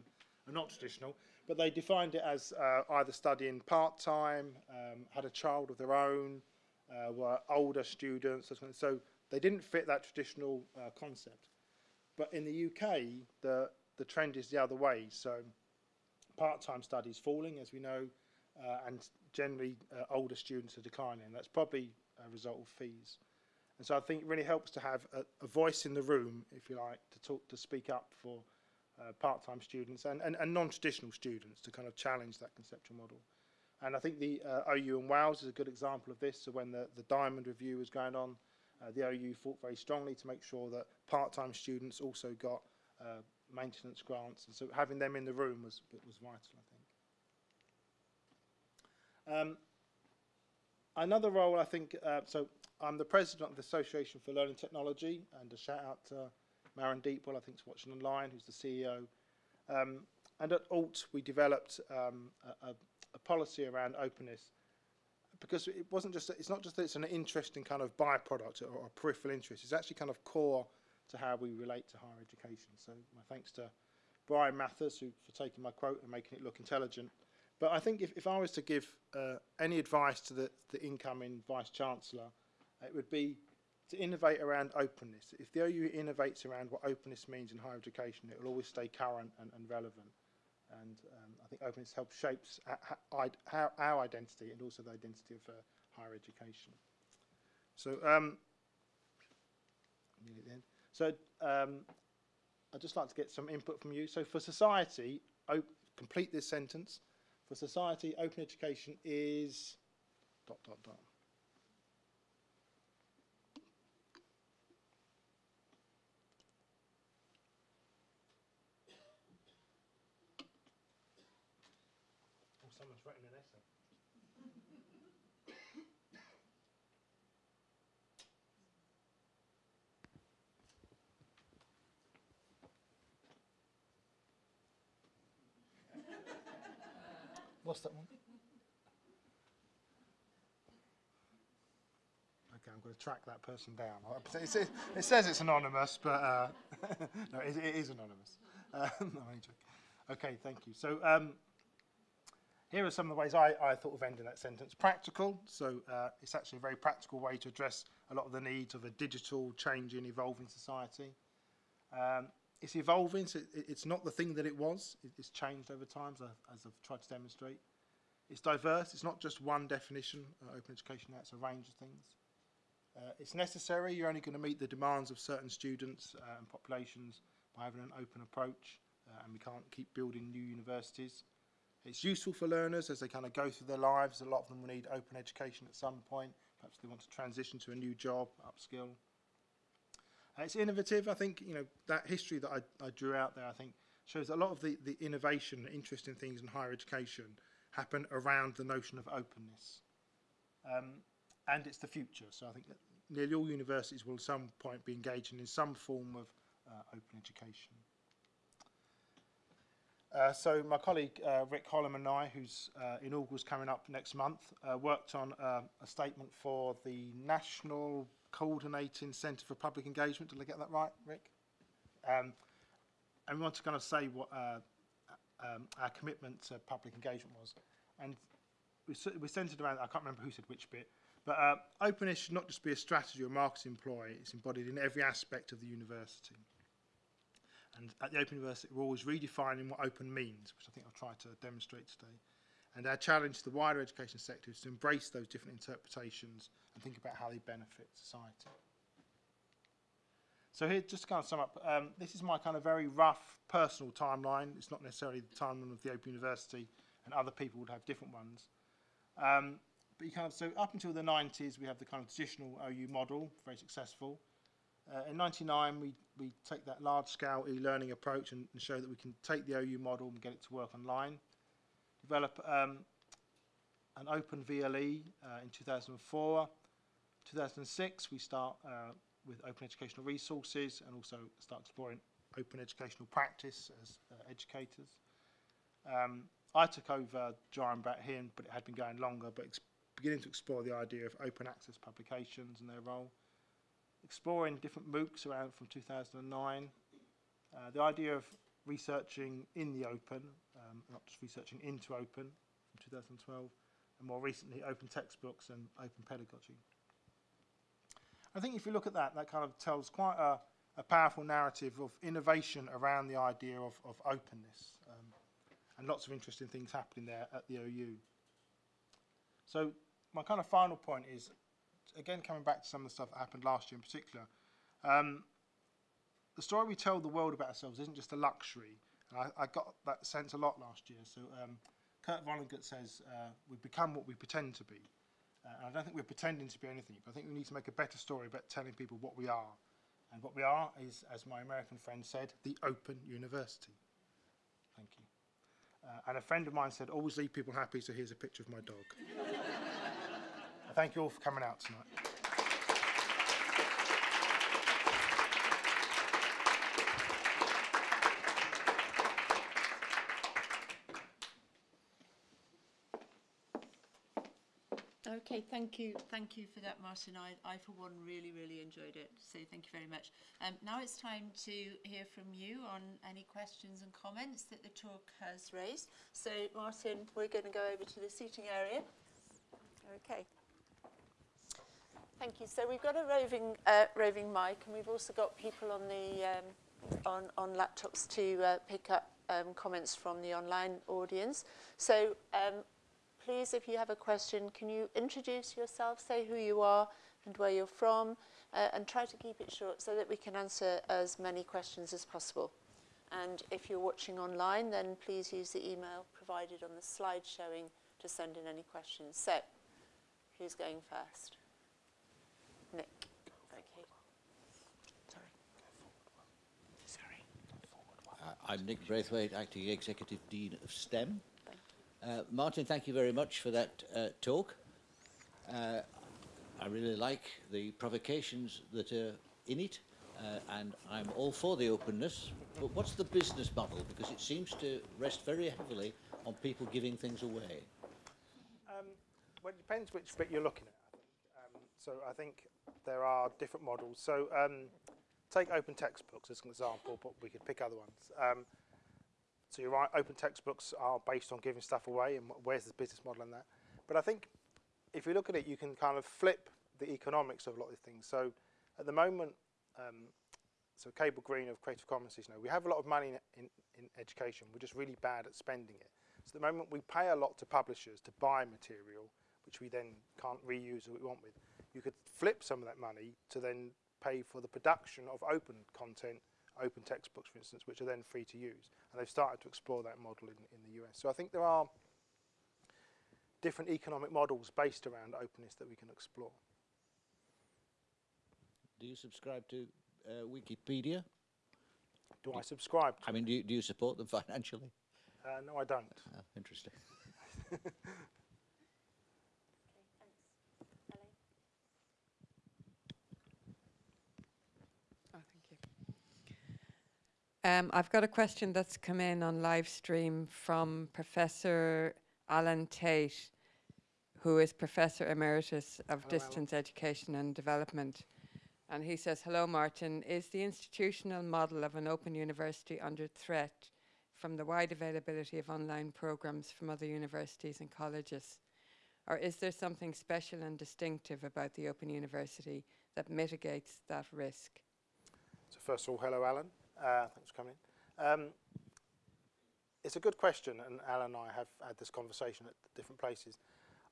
S2: are not traditional, but they defined it as uh, either studying part-time, um, had a child of their own, uh, were older students, so they didn't fit that traditional uh, concept. But in the UK, the, the trend is the other way, so part-time studies falling, as we know, uh, and generally uh, older students are declining. That's probably a result of fees. And so I think it really helps to have a, a voice in the room, if you like, to talk, to speak up for uh, part-time students and, and, and non-traditional students to kind of challenge that conceptual model. And I think the uh, OU in Wales is a good example of this. So when the, the Diamond Review was going on, uh, the OU fought very strongly to make sure that part-time students also got uh, maintenance grants. And so having them in the room was, was vital, I think. Um, another role, I think, uh, so I'm the president of the Association for Learning Technology, and a shout out to Maren Deepwell, I think, is watching online, who's the CEO. Um, and at ALT, we developed um, a, a, policy around openness because it wasn't just, it's not just that it's an interesting kind of byproduct or, or peripheral interest, it's actually kind of core to how we relate to higher education. So my thanks to Bryan Mathers who, for taking my quote and making it look intelligent. But I think if, if I was to give uh, any advice to the, the incoming Vice Chancellor, it would be to innovate around openness. If the OU innovates around what openness means in higher education, it will always stay current and, and relevant. And um, I think openness helps shapes our, our identity and also the identity of uh, higher education. So, um, So um, I'd just like to get some input from you. So for society, complete this sentence. For society, open education is dot, dot, dot. What's that one? Okay, I'm going to track that person down. It says, it says it's anonymous, but uh, <laughs> no, it, it is anonymous. Uh, <laughs> no. Okay, thank you. So um, here are some of the ways I, I thought of ending that sentence. Practical, so uh, it's actually a very practical way to address a lot of the needs of a digital, changing, evolving society. Um, it's evolving, so it, it's not the thing that it was. It, it's changed over time, as, I, as I've tried to demonstrate. It's diverse. It's not just one definition. Uh, open education it's a range of things. Uh, it's necessary. You're only going to meet the demands of certain students uh, and populations by having an open approach, uh, and we can't keep building new universities. It's useful for learners as they kind of go through their lives. A lot of them will need open education at some point. Perhaps they want to transition to a new job, upskill. It's innovative. I think you know that history that I, I drew out there. I think shows a lot of the, the innovation, interesting things in higher education happen around the notion of openness. Um, and it's the future. So I think nearly all universities will at some point be engaging in some form of uh, open education. Uh, so my colleague uh, Rick Holliman and I, whose uh, inaugural is coming up next month, uh, worked on uh, a statement for the National Coordinating Centre for Public Engagement. Did I get that right, Rick? Um, and we want to kind of say what uh, um, our commitment to public engagement was. And we, we centred around, I can't remember who said which bit, but uh, openness should not just be a strategy or marketing ploy, it's embodied in every aspect of the university. And at the Open University, we're always redefining what open means, which I think I'll try to demonstrate today. And our challenge to the wider education sector is to embrace those different interpretations and think about how they benefit society. So here, just to kind of sum up, um, this is my kind of very rough personal timeline. It's not necessarily the timeline of the Open University, and other people would have different ones. Um, but you kind of so up until the 90s, we have the kind of traditional OU model, very successful. Uh, in 99, we, we take that large-scale e-learning approach and, and show that we can take the OU model and get it to work online. Develop um, an open VLE uh, in 2004. 2006, we start uh, with open educational resources and also start exploring open educational practice as uh, educators. Um, I took over JIME that here, but it had been going longer, but beginning to explore the idea of open access publications and their role. Exploring different MOOCs around from 2009. Uh, the idea of researching in the open, um, not just researching into open from 2012, and more recently open textbooks and open pedagogy. I think if you look at that, that kind of tells quite a, a powerful narrative of innovation around the idea of, of openness. Um, and lots of interesting things happening there at the OU. So my kind of final point is, again, coming back to some of the stuff that happened last year in particular, um, the story we tell the world about ourselves isn't just a luxury. And I, I got that sense a lot last year. So um, Kurt Vonnegut says, uh, we become what we pretend to be. Uh, and I don't think we're pretending to be anything, but I think we need to make a better story about telling people what we are. And what we are is, as my American friend said, the open university. Thank you. Uh, and a friend of mine said, always leave people happy, so here's a picture of my dog. <laughs> Thank you all for coming out tonight.
S1: Okay, thank you, thank you for that, Martin. I, I for one really, really enjoyed it. So thank you very much. Um, now it's time to hear from you on any questions and comments that the talk has raised. So Martin, we're going to go over to the seating area. Okay. Thank you. So we've got a roving uh, roving mic, and we've also got people on the um, on on laptops to uh, pick up um, comments from the online audience. So um, please, if you have a question, can you introduce yourself, say who you are and where you're from, uh, and try to keep it short so that we can answer as many questions as possible. And if you're watching online, then please use the email provided on the slide showing to send in any questions. So, who's going first? Nick. Okay. Sorry. Sorry.
S3: Uh, I'm Nick Braithwaite, Acting Executive Dean of STEM. Uh, Martin, thank you very much for that uh, talk. Uh, I really like the provocations that are in it, uh, and I'm all for the openness. But what's the business model? Because it seems to rest very heavily on people giving things away.
S2: Um, well, it depends which bit you're looking at. Um, so I think there are different models. So um, take open textbooks as an example, but we could pick other ones. So you're right, open textbooks are based on giving stuff away, and where's the business model in that? But I think if you look at it, you can kind of flip the economics of a lot of things. So at the moment, um, so Cable Green of Creative Commons you know, we have a lot of money in, in, in education, we're just really bad at spending it. So at the moment, we pay a lot to publishers to buy material, which we then can't reuse or we want with. You could flip some of that money to then pay for the production of open content, open textbooks, for instance, which are then free to use. And they've started to explore that model in, in the US. So I think there are different economic models based around openness that we can explore.
S3: Do you subscribe to uh, Wikipedia?
S2: Do I subscribe? To
S3: I mean, do you, do you support them <laughs> financially?
S2: uh, no, I don't.
S3: Oh, interesting. <laughs>
S4: Oh, thank you. Um, I've got a question that's come in on live stream from Professor Alan Tait, who is Professor Emeritus of
S2: Hello, Alan.
S4: Distance Education and Development. And he says, Hello, Martin. Is the institutional model of an open university under threat from the wide availability of online programs from other universities and colleges? Or is there something special and distinctive about the Open University that mitigates that risk?
S2: So first of all, hello, Alan. Uh, thanks for coming in. Um, it's a good question, and Alan and I have had this conversation at different places.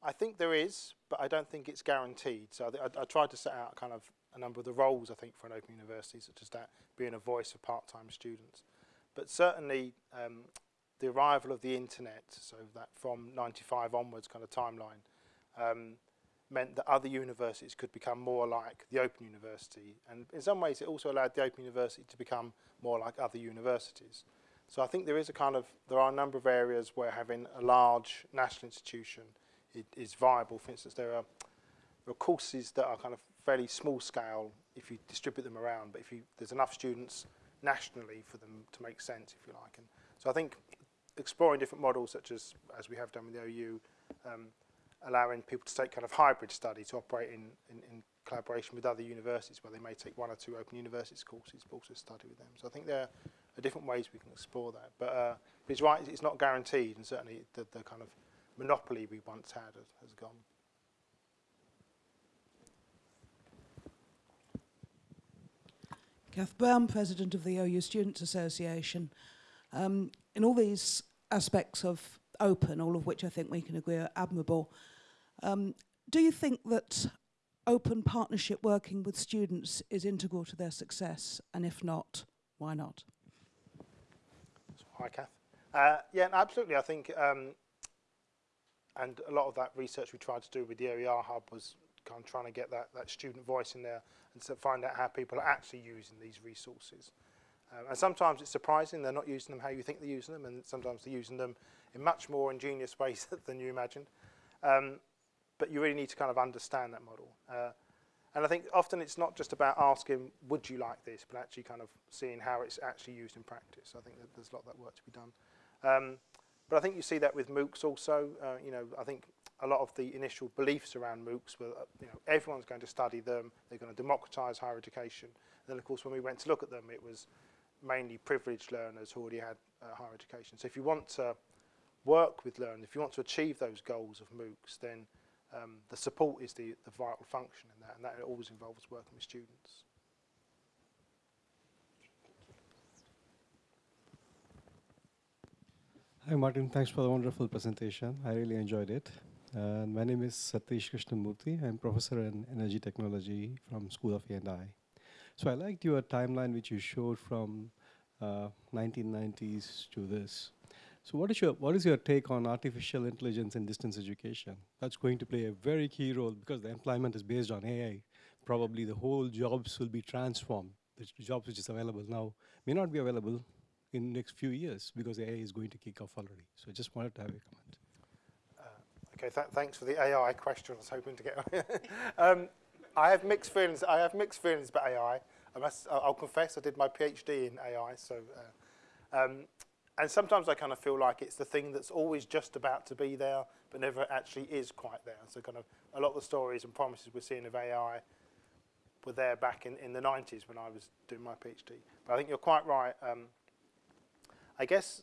S2: I think there is, but I don't think it's guaranteed. So I, I, I tried to set out kind of a number of the roles I think for an open university, such as that being a voice for part-time students. But certainly, um, the arrival of the internet, so that from 95 onwards kind of timeline, um, meant that other universities could become more like the Open University. And in some ways, it also allowed the Open University to become more like other universities. So I think there is a kind of, there are a number of areas where having a large national institution i- is viable. For instance, there are, there are courses that are kind of fairly small scale if you distribute them around, but if you, there's enough students nationally for them to make sense, if you like. And so I think exploring different models, such as, as we have done with the OU, um, allowing people to take kind of hybrid study to operate in, in, in collaboration with other universities where they may take one or two open universities courses but also study with them. So I think there are different ways we can explore that. But, uh, but it's right, it's not guaranteed and certainly the, the kind of monopoly we once had has, has gone.
S5: Kath Brown, President of the OU Students Association. Um, in all these aspects of open, all of which I think we can agree are admirable, um, do you think that open partnership working with students is integral to their success? And if not, why not?
S2: Hi, Kath. Uh, yeah, absolutely. I think, um, and a lot of that research we tried to do with the OER Hub was kind of trying to get that, that student voice in there and to find out how people are actually using these resources. Um, and sometimes it's surprising they're not using them how you think they're using them, and sometimes they're using them in much more ingenious <laughs> ways than you imagined. Um, but you really need to kind of understand that model. Uh, and I think often it's not just about asking, would you like this, but actually kind of seeing how it's actually used in practice. I think that there's a lot of that work to be done. Um, but I think you see that with MOOCs also. Uh, you know, I think a lot of the initial beliefs around MOOCs were, uh, you know, everyone's going to study them, they're going to democratize higher education. And then, of course, when we went to look at them, it was mainly privileged learners who already had uh, higher education. So if you want to work with learners, if you want to achieve those goals of MOOCs, then um, the support is the, the vital function in that, and that always involves working with students.
S6: Hi, Martin. Thanks for the wonderful presentation. I really enjoyed it. Uh, my name is Satish Krishnamurthy. I'm professor in energy technology from School of E&I. So I liked your timeline which you showed from uh, 1990s to this. So what is your what is your take on artificial intelligence in distance education? That's going to play a very key role because the employment is based on AI. Probably the whole jobs will be transformed. The jobs which is available now may not be available in next few years because AI is going to kick off already. So I just wanted to have a comment.
S2: Okay, th- thanks for the AI question. I was hoping to get. <laughs> um, I have mixed feelings. I have mixed feelings about AI. I must. I'll I'll confess. I did my PhD in AI, so. Uh, um, and sometimes I kind of feel like it's the thing that's always just about to be there, but never actually is quite there. So kind of a lot of the stories and promises we're seeing of AI were there back in, in the 90s when I was doing my PhD. But I think you're quite right. Um, I guess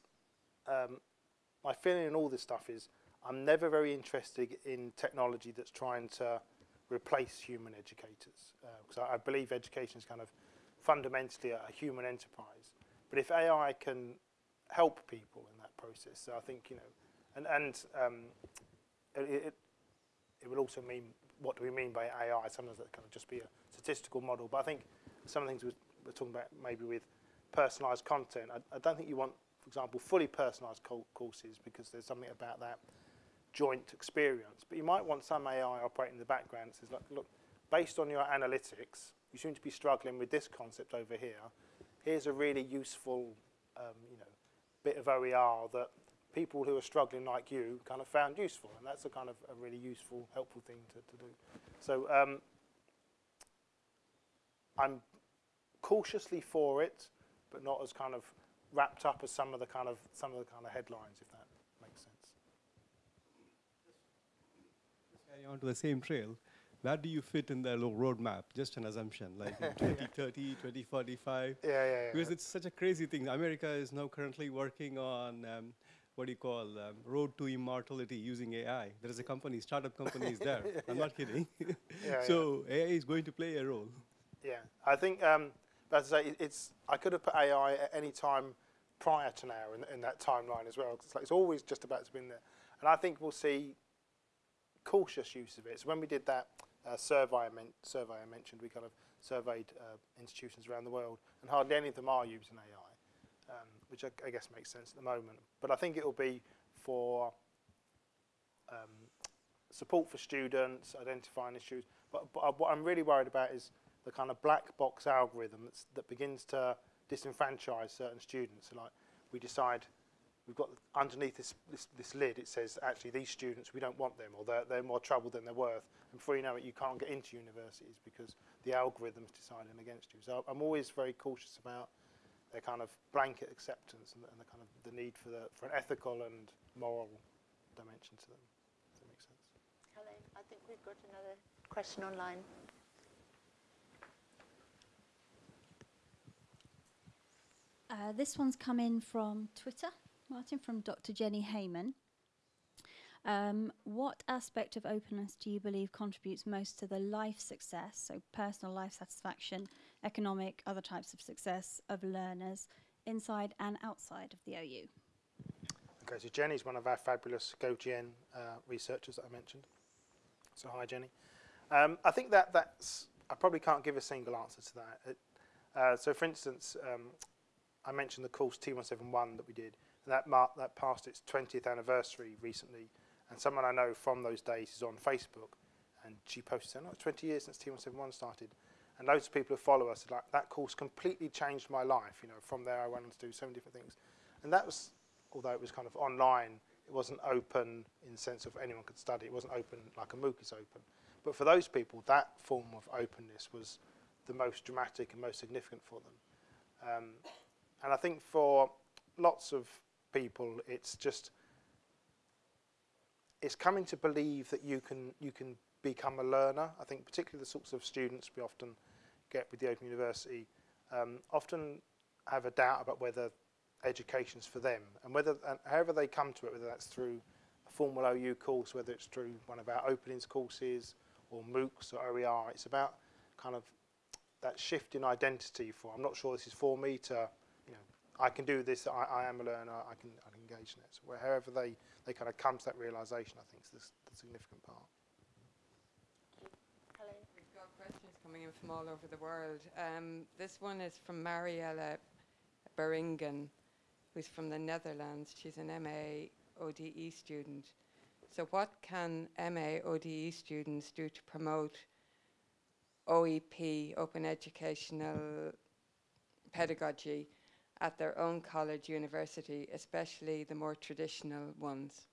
S2: um, my feeling in all this stuff is I'm never very interested in technology that's trying to replace human educators because I, I believe education is kind of fundamentally a, a human enterprise. But if AI can help people in that process, so I think you know, and and um, it, it it will also mean what do we mean by AI? Sometimes that can just be a statistical model, but I think some of the things we're, we're talking about maybe with personalised content. I, I don't think you want, for example, fully personalised co- courses because there's something about that joint experience. But you might want some AI operating in the background that says, look, look, based on your analytics, you seem to be struggling with this concept over here. Here's a really useful, um, you know, bit of OER that people who are struggling like you kind of found useful, and that's a kind of a really useful, helpful thing to, to do. So um, I'm cautiously for it, but not as kind of wrapped up as some of the kind of some of the kind of headlines, if that makes sense.
S6: Carry on to the same trail. Where do you fit in the roadmap? Just an assumption, like <laughs> 2030, 2045.
S2: Yeah, yeah, yeah.
S6: Because it's such a crazy thing. America is now currently working on um, what do you call um, road to immortality using AI. There is a company, startup company is there. <laughs> I'm not kidding.
S2: yeah. <laughs>
S6: so AI is going to play a role.
S2: Yeah, I think, um, I say, it- it's I could have put AI at any time prior to now in, in that timeline as well. it's, like, it's always just about to be in there, and I think we'll see cautious use of it. So when we did that uh, survey, I survey I mentioned, we kind of surveyed uh, institutions around the world, and hardly any of them are using AI, um, which I, I guess makes sense at the moment. But I think it will be for um, support for students, identifying issues. But, but uh, what I'm really worried about is the kind of black box algorithm that begins to disenfranchise certain students. So like we decide we've got underneath this, this, this lid, it says actually these students we don't want them, or they're, they're more trouble than they're worth. And before you know it, you can't get into universities because the algorithm's deciding against you. So I'm always very cautious about their kind of blanket acceptance and, and the kind of the need for the for an ethical and moral dimension to them. Does that make sense?
S1: Hello, I think we've got another question online.
S7: Uh, this one's come in from Twitter, Martin, from Dr. Jenny Heyman. Um, what aspect of openness do you believe contributes most to the life success, so personal life satisfaction, economic, other types of success of learners inside and outside of the OU?
S2: Okay, so Jenny's one of our fabulous GO-GN uh, researchers that I mentioned. So hi, Jenny. Um, I think that that's. I probably can't give a single answer to that. It, uh, so, for instance, um, I mentioned the course T171 that we did, that mar- that passed its 20th anniversary recently. And someone I know from those days is on Facebook, and she posted saying, "Oh, it's 20 years since T171 started." And loads of people who follow us are like that course completely changed my life. You know, from there I went on to do so many different things, and that was although it was kind of online, it wasn't open in the sense of anyone could study. It wasn't open like a MOOC is open. But for those people, that form of openness was the most dramatic and most significant for them. Um, and I think for lots of people, it's just it's coming to believe that you can you can become a learner. I think particularly the sorts of students we often get with the Open University um, often have a doubt about whether education's for them and whether and however they come to it, whether that's through a formal OU course, whether it's through one of our openings courses or MOOCs or OER, it's about kind of that shift in identity for I'm not sure this is for me to I can do this I, I am a learner I can I can engage in it so where- however they they kind of come to that realization I think is the, the significant part
S1: Hello.
S4: We've got questions coming in from all over the world. Um, this one is from Mariella Beringen, who's from the Netherlands. She's an MA ODE student. So, what can MA ODE students do to promote OEP, open educational pedagogy, at their own college, university, especially the more traditional ones?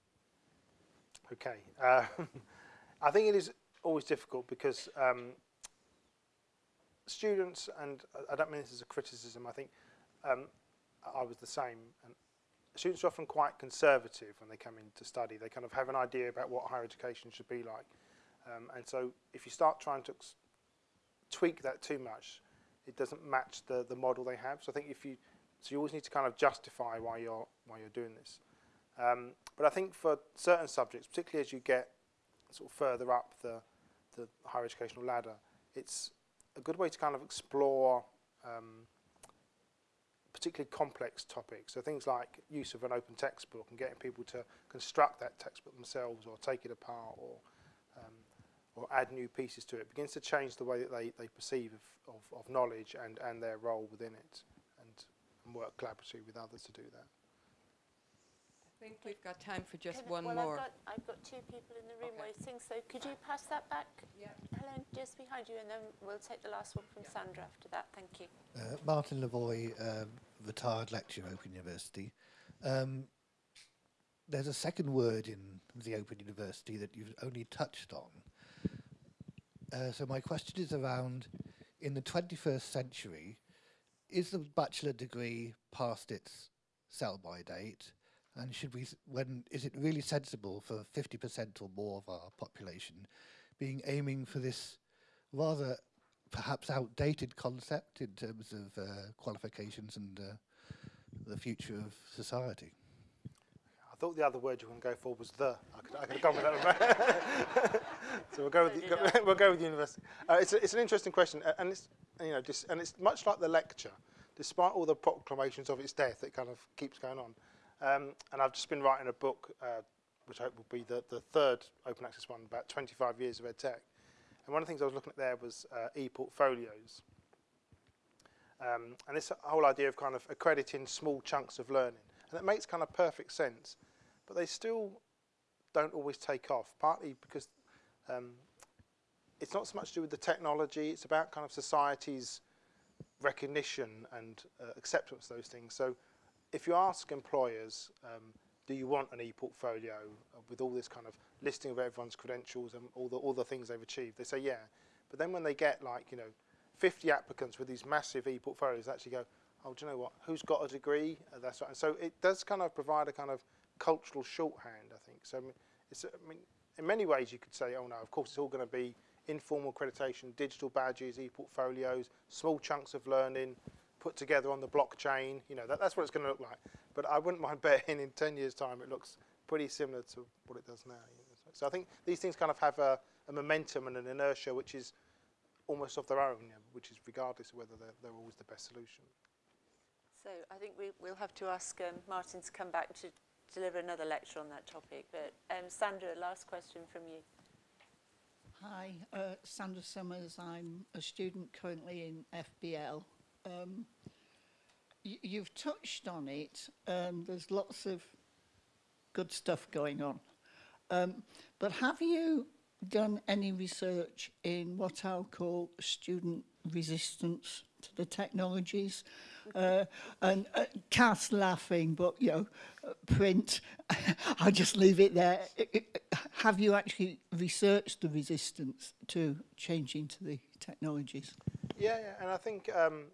S2: Okay. Uh, <laughs> I think it is always difficult because um, students, and I- don't mean this as a criticism, I think um, I was the same. And students are often quite conservative when they come in to study. They kind of have an idea about what higher education should be like. Um, and so if you start trying to tweak that too much, it doesn't match the, the model they have. So I think if you, so you always need to kind of justify why you're, why you're doing this. Um, but I think for certain subjects, particularly as you get sort of further up the, the higher educational ladder, it's a good way to kind of explore um, particularly complex topics. So things like use of an open textbook and getting people to construct that textbook themselves or take it apart or um, or add new pieces to it begins to change the way that they, they perceive of, of, of knowledge and, and their role within it and work collaboratively with others to do that.
S4: I think we've got time for just
S1: Can
S4: one
S1: well,
S4: more.
S1: I've got, I've got two people in the room
S4: okay.
S1: waiting, so could you pass that back?
S4: Yeah.
S1: Helen, just behind you, and then we'll take the last one from yeah. Sandra after that. Thank you.
S8: Uh, Martin Lavoy, um, retired lecturer at Open University. Um, there's a second word in the Open University that you've only touched on. Uh, so my question is around, in the 21st century, is the bachelor degree past its sell-by date? And should we, when is it really sensible for 50% or more of our population being aiming for this rather perhaps outdated concept in terms of uh, qualifications and uh, the future of society.
S2: I thought the other word you were going to go for was the. I could, I could have gone with that one. <laughs> so we'll go with the, we'll go with the university. Uh, it's, a, it's an interesting question, uh, and it's you know, and it's much like the lecture. Despite all the proclamations of its death, it kind of keeps going on. Um, and I've just been writing a book, uh, which I hope will be the, the third open access one, about 25 years of EdTech. And one of the things I was looking at there was uh, e-portfolios. Um, and this whole idea of kind of accrediting small chunks of learning. And it makes kind of perfect sense, but they still don't always take off, partly because um, it's not so much to do with the technology, it's about kind of society's recognition and uh, acceptance of those things. So if you ask employers, um, do you want an e-portfolio uh, with all this kind of listing of everyone's credentials and all the, all the things they've achieved, they say yeah. But then when they get like, you know, 50 applicants with these massive e-portfolios, they actually go, oh, do you know what, who's got a degree? Uh, that's right. And so it does kind of provide a kind of cultural shorthand, I think. So I mean, it's, I mean, in many ways you could say, oh no, of course it's all going to be informal accreditation, digital badges, e-portfolios, small chunks of learning put together on the blockchain. You know, that, that's what it's going to look like. But I wouldn't <laughs> mind betting in 10 years' time it looks pretty similar to what it does now. So, I think these things kind of have a, a momentum and an inertia which is almost of their own, you know, which is regardless of whether they're, they're always the best solution.
S1: So I think we, we'll have to ask um, Martin to come back to deliver another lecture on that topic. But um, Sandra, last question from you.
S9: Hi, uh, Sandra Summers. I'm a student currently in FBL. Um, you've touched on it. Um, there's lots of good stuff going on. Um, but have you done any research in what I'll call student resistance to the technologies? Uh, and uh, Kath's laughing, but, you know, print, <laughs> I'll just leave it there. Have you actually researched the resistance to changing to the technologies?
S2: Yeah, yeah and I think, um,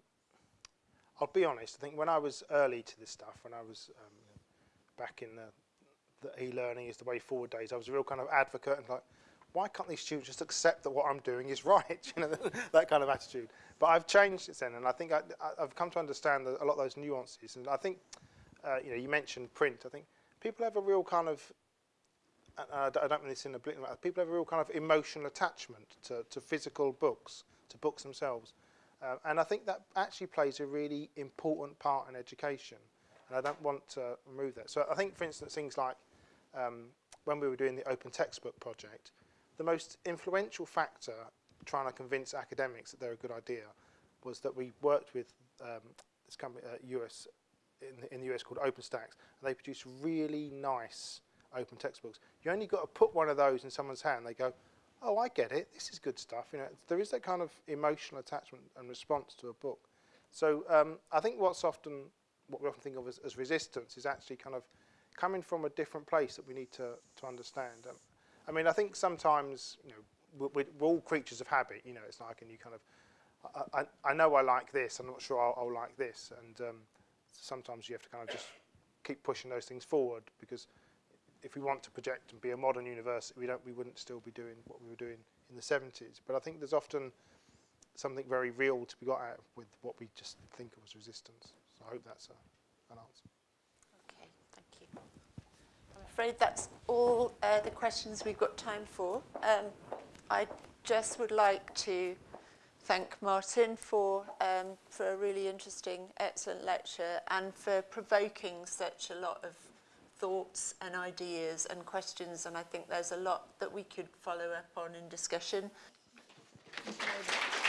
S2: I'll be honest, I think when I was early to this stuff, when I was um, back in the, the e-learning is the way forward days, I was a real kind of advocate and like, why can't these students just accept that what I'm doing is <laughs> right? You know, <laughs> that kind of attitude. But I've changed since then, and I think I, I've come to understand a lot of those nuances. And I think, uh, you know, you mentioned print. I think people have a real kind of I don't mean this in a blatant way, people have a real kind of emotional attachment to, to physical books, to books themselves. Uh, and I think that actually plays a really important part in education. And I don't want to remove that. So I think, for instance, things like um, when we were doing the open textbook project, the most influential factor trying to convince academics that they're a good idea was that we worked with um, this company, uh, US, in the, in the US called OpenStax, and they produce really nice open textbooks. You only got to put one of those in someone's hand. They go, "Oh, I get it. This is good stuff." You know, there is that kind of emotional attachment and response to a book. So um, I think what's often what we often think of as, as resistance is actually kind of coming from a different place that we need to, to understand. Um, I mean, I think sometimes, you know, we're, we're all creatures of habit, you know, it's like, and you kind of, I, I, I know I like this, I'm not sure I'll, I'll like this, and um, sometimes you have to kind of just keep pushing those things forward because if we want to project and be a modern university, we don't, we wouldn't still be doing what we were doing in the 70s. But I think there's often something very real to be got out with what we just think of as resistance. So I hope that's a, an answer.
S1: afraid that's all uh, the questions we've got time for. Um, I just would like to thank Martin for, um, for a really interesting, excellent lecture and for provoking such a lot of thoughts and ideas and questions. And I think there's a lot that we could follow up on in discussion. Thank you.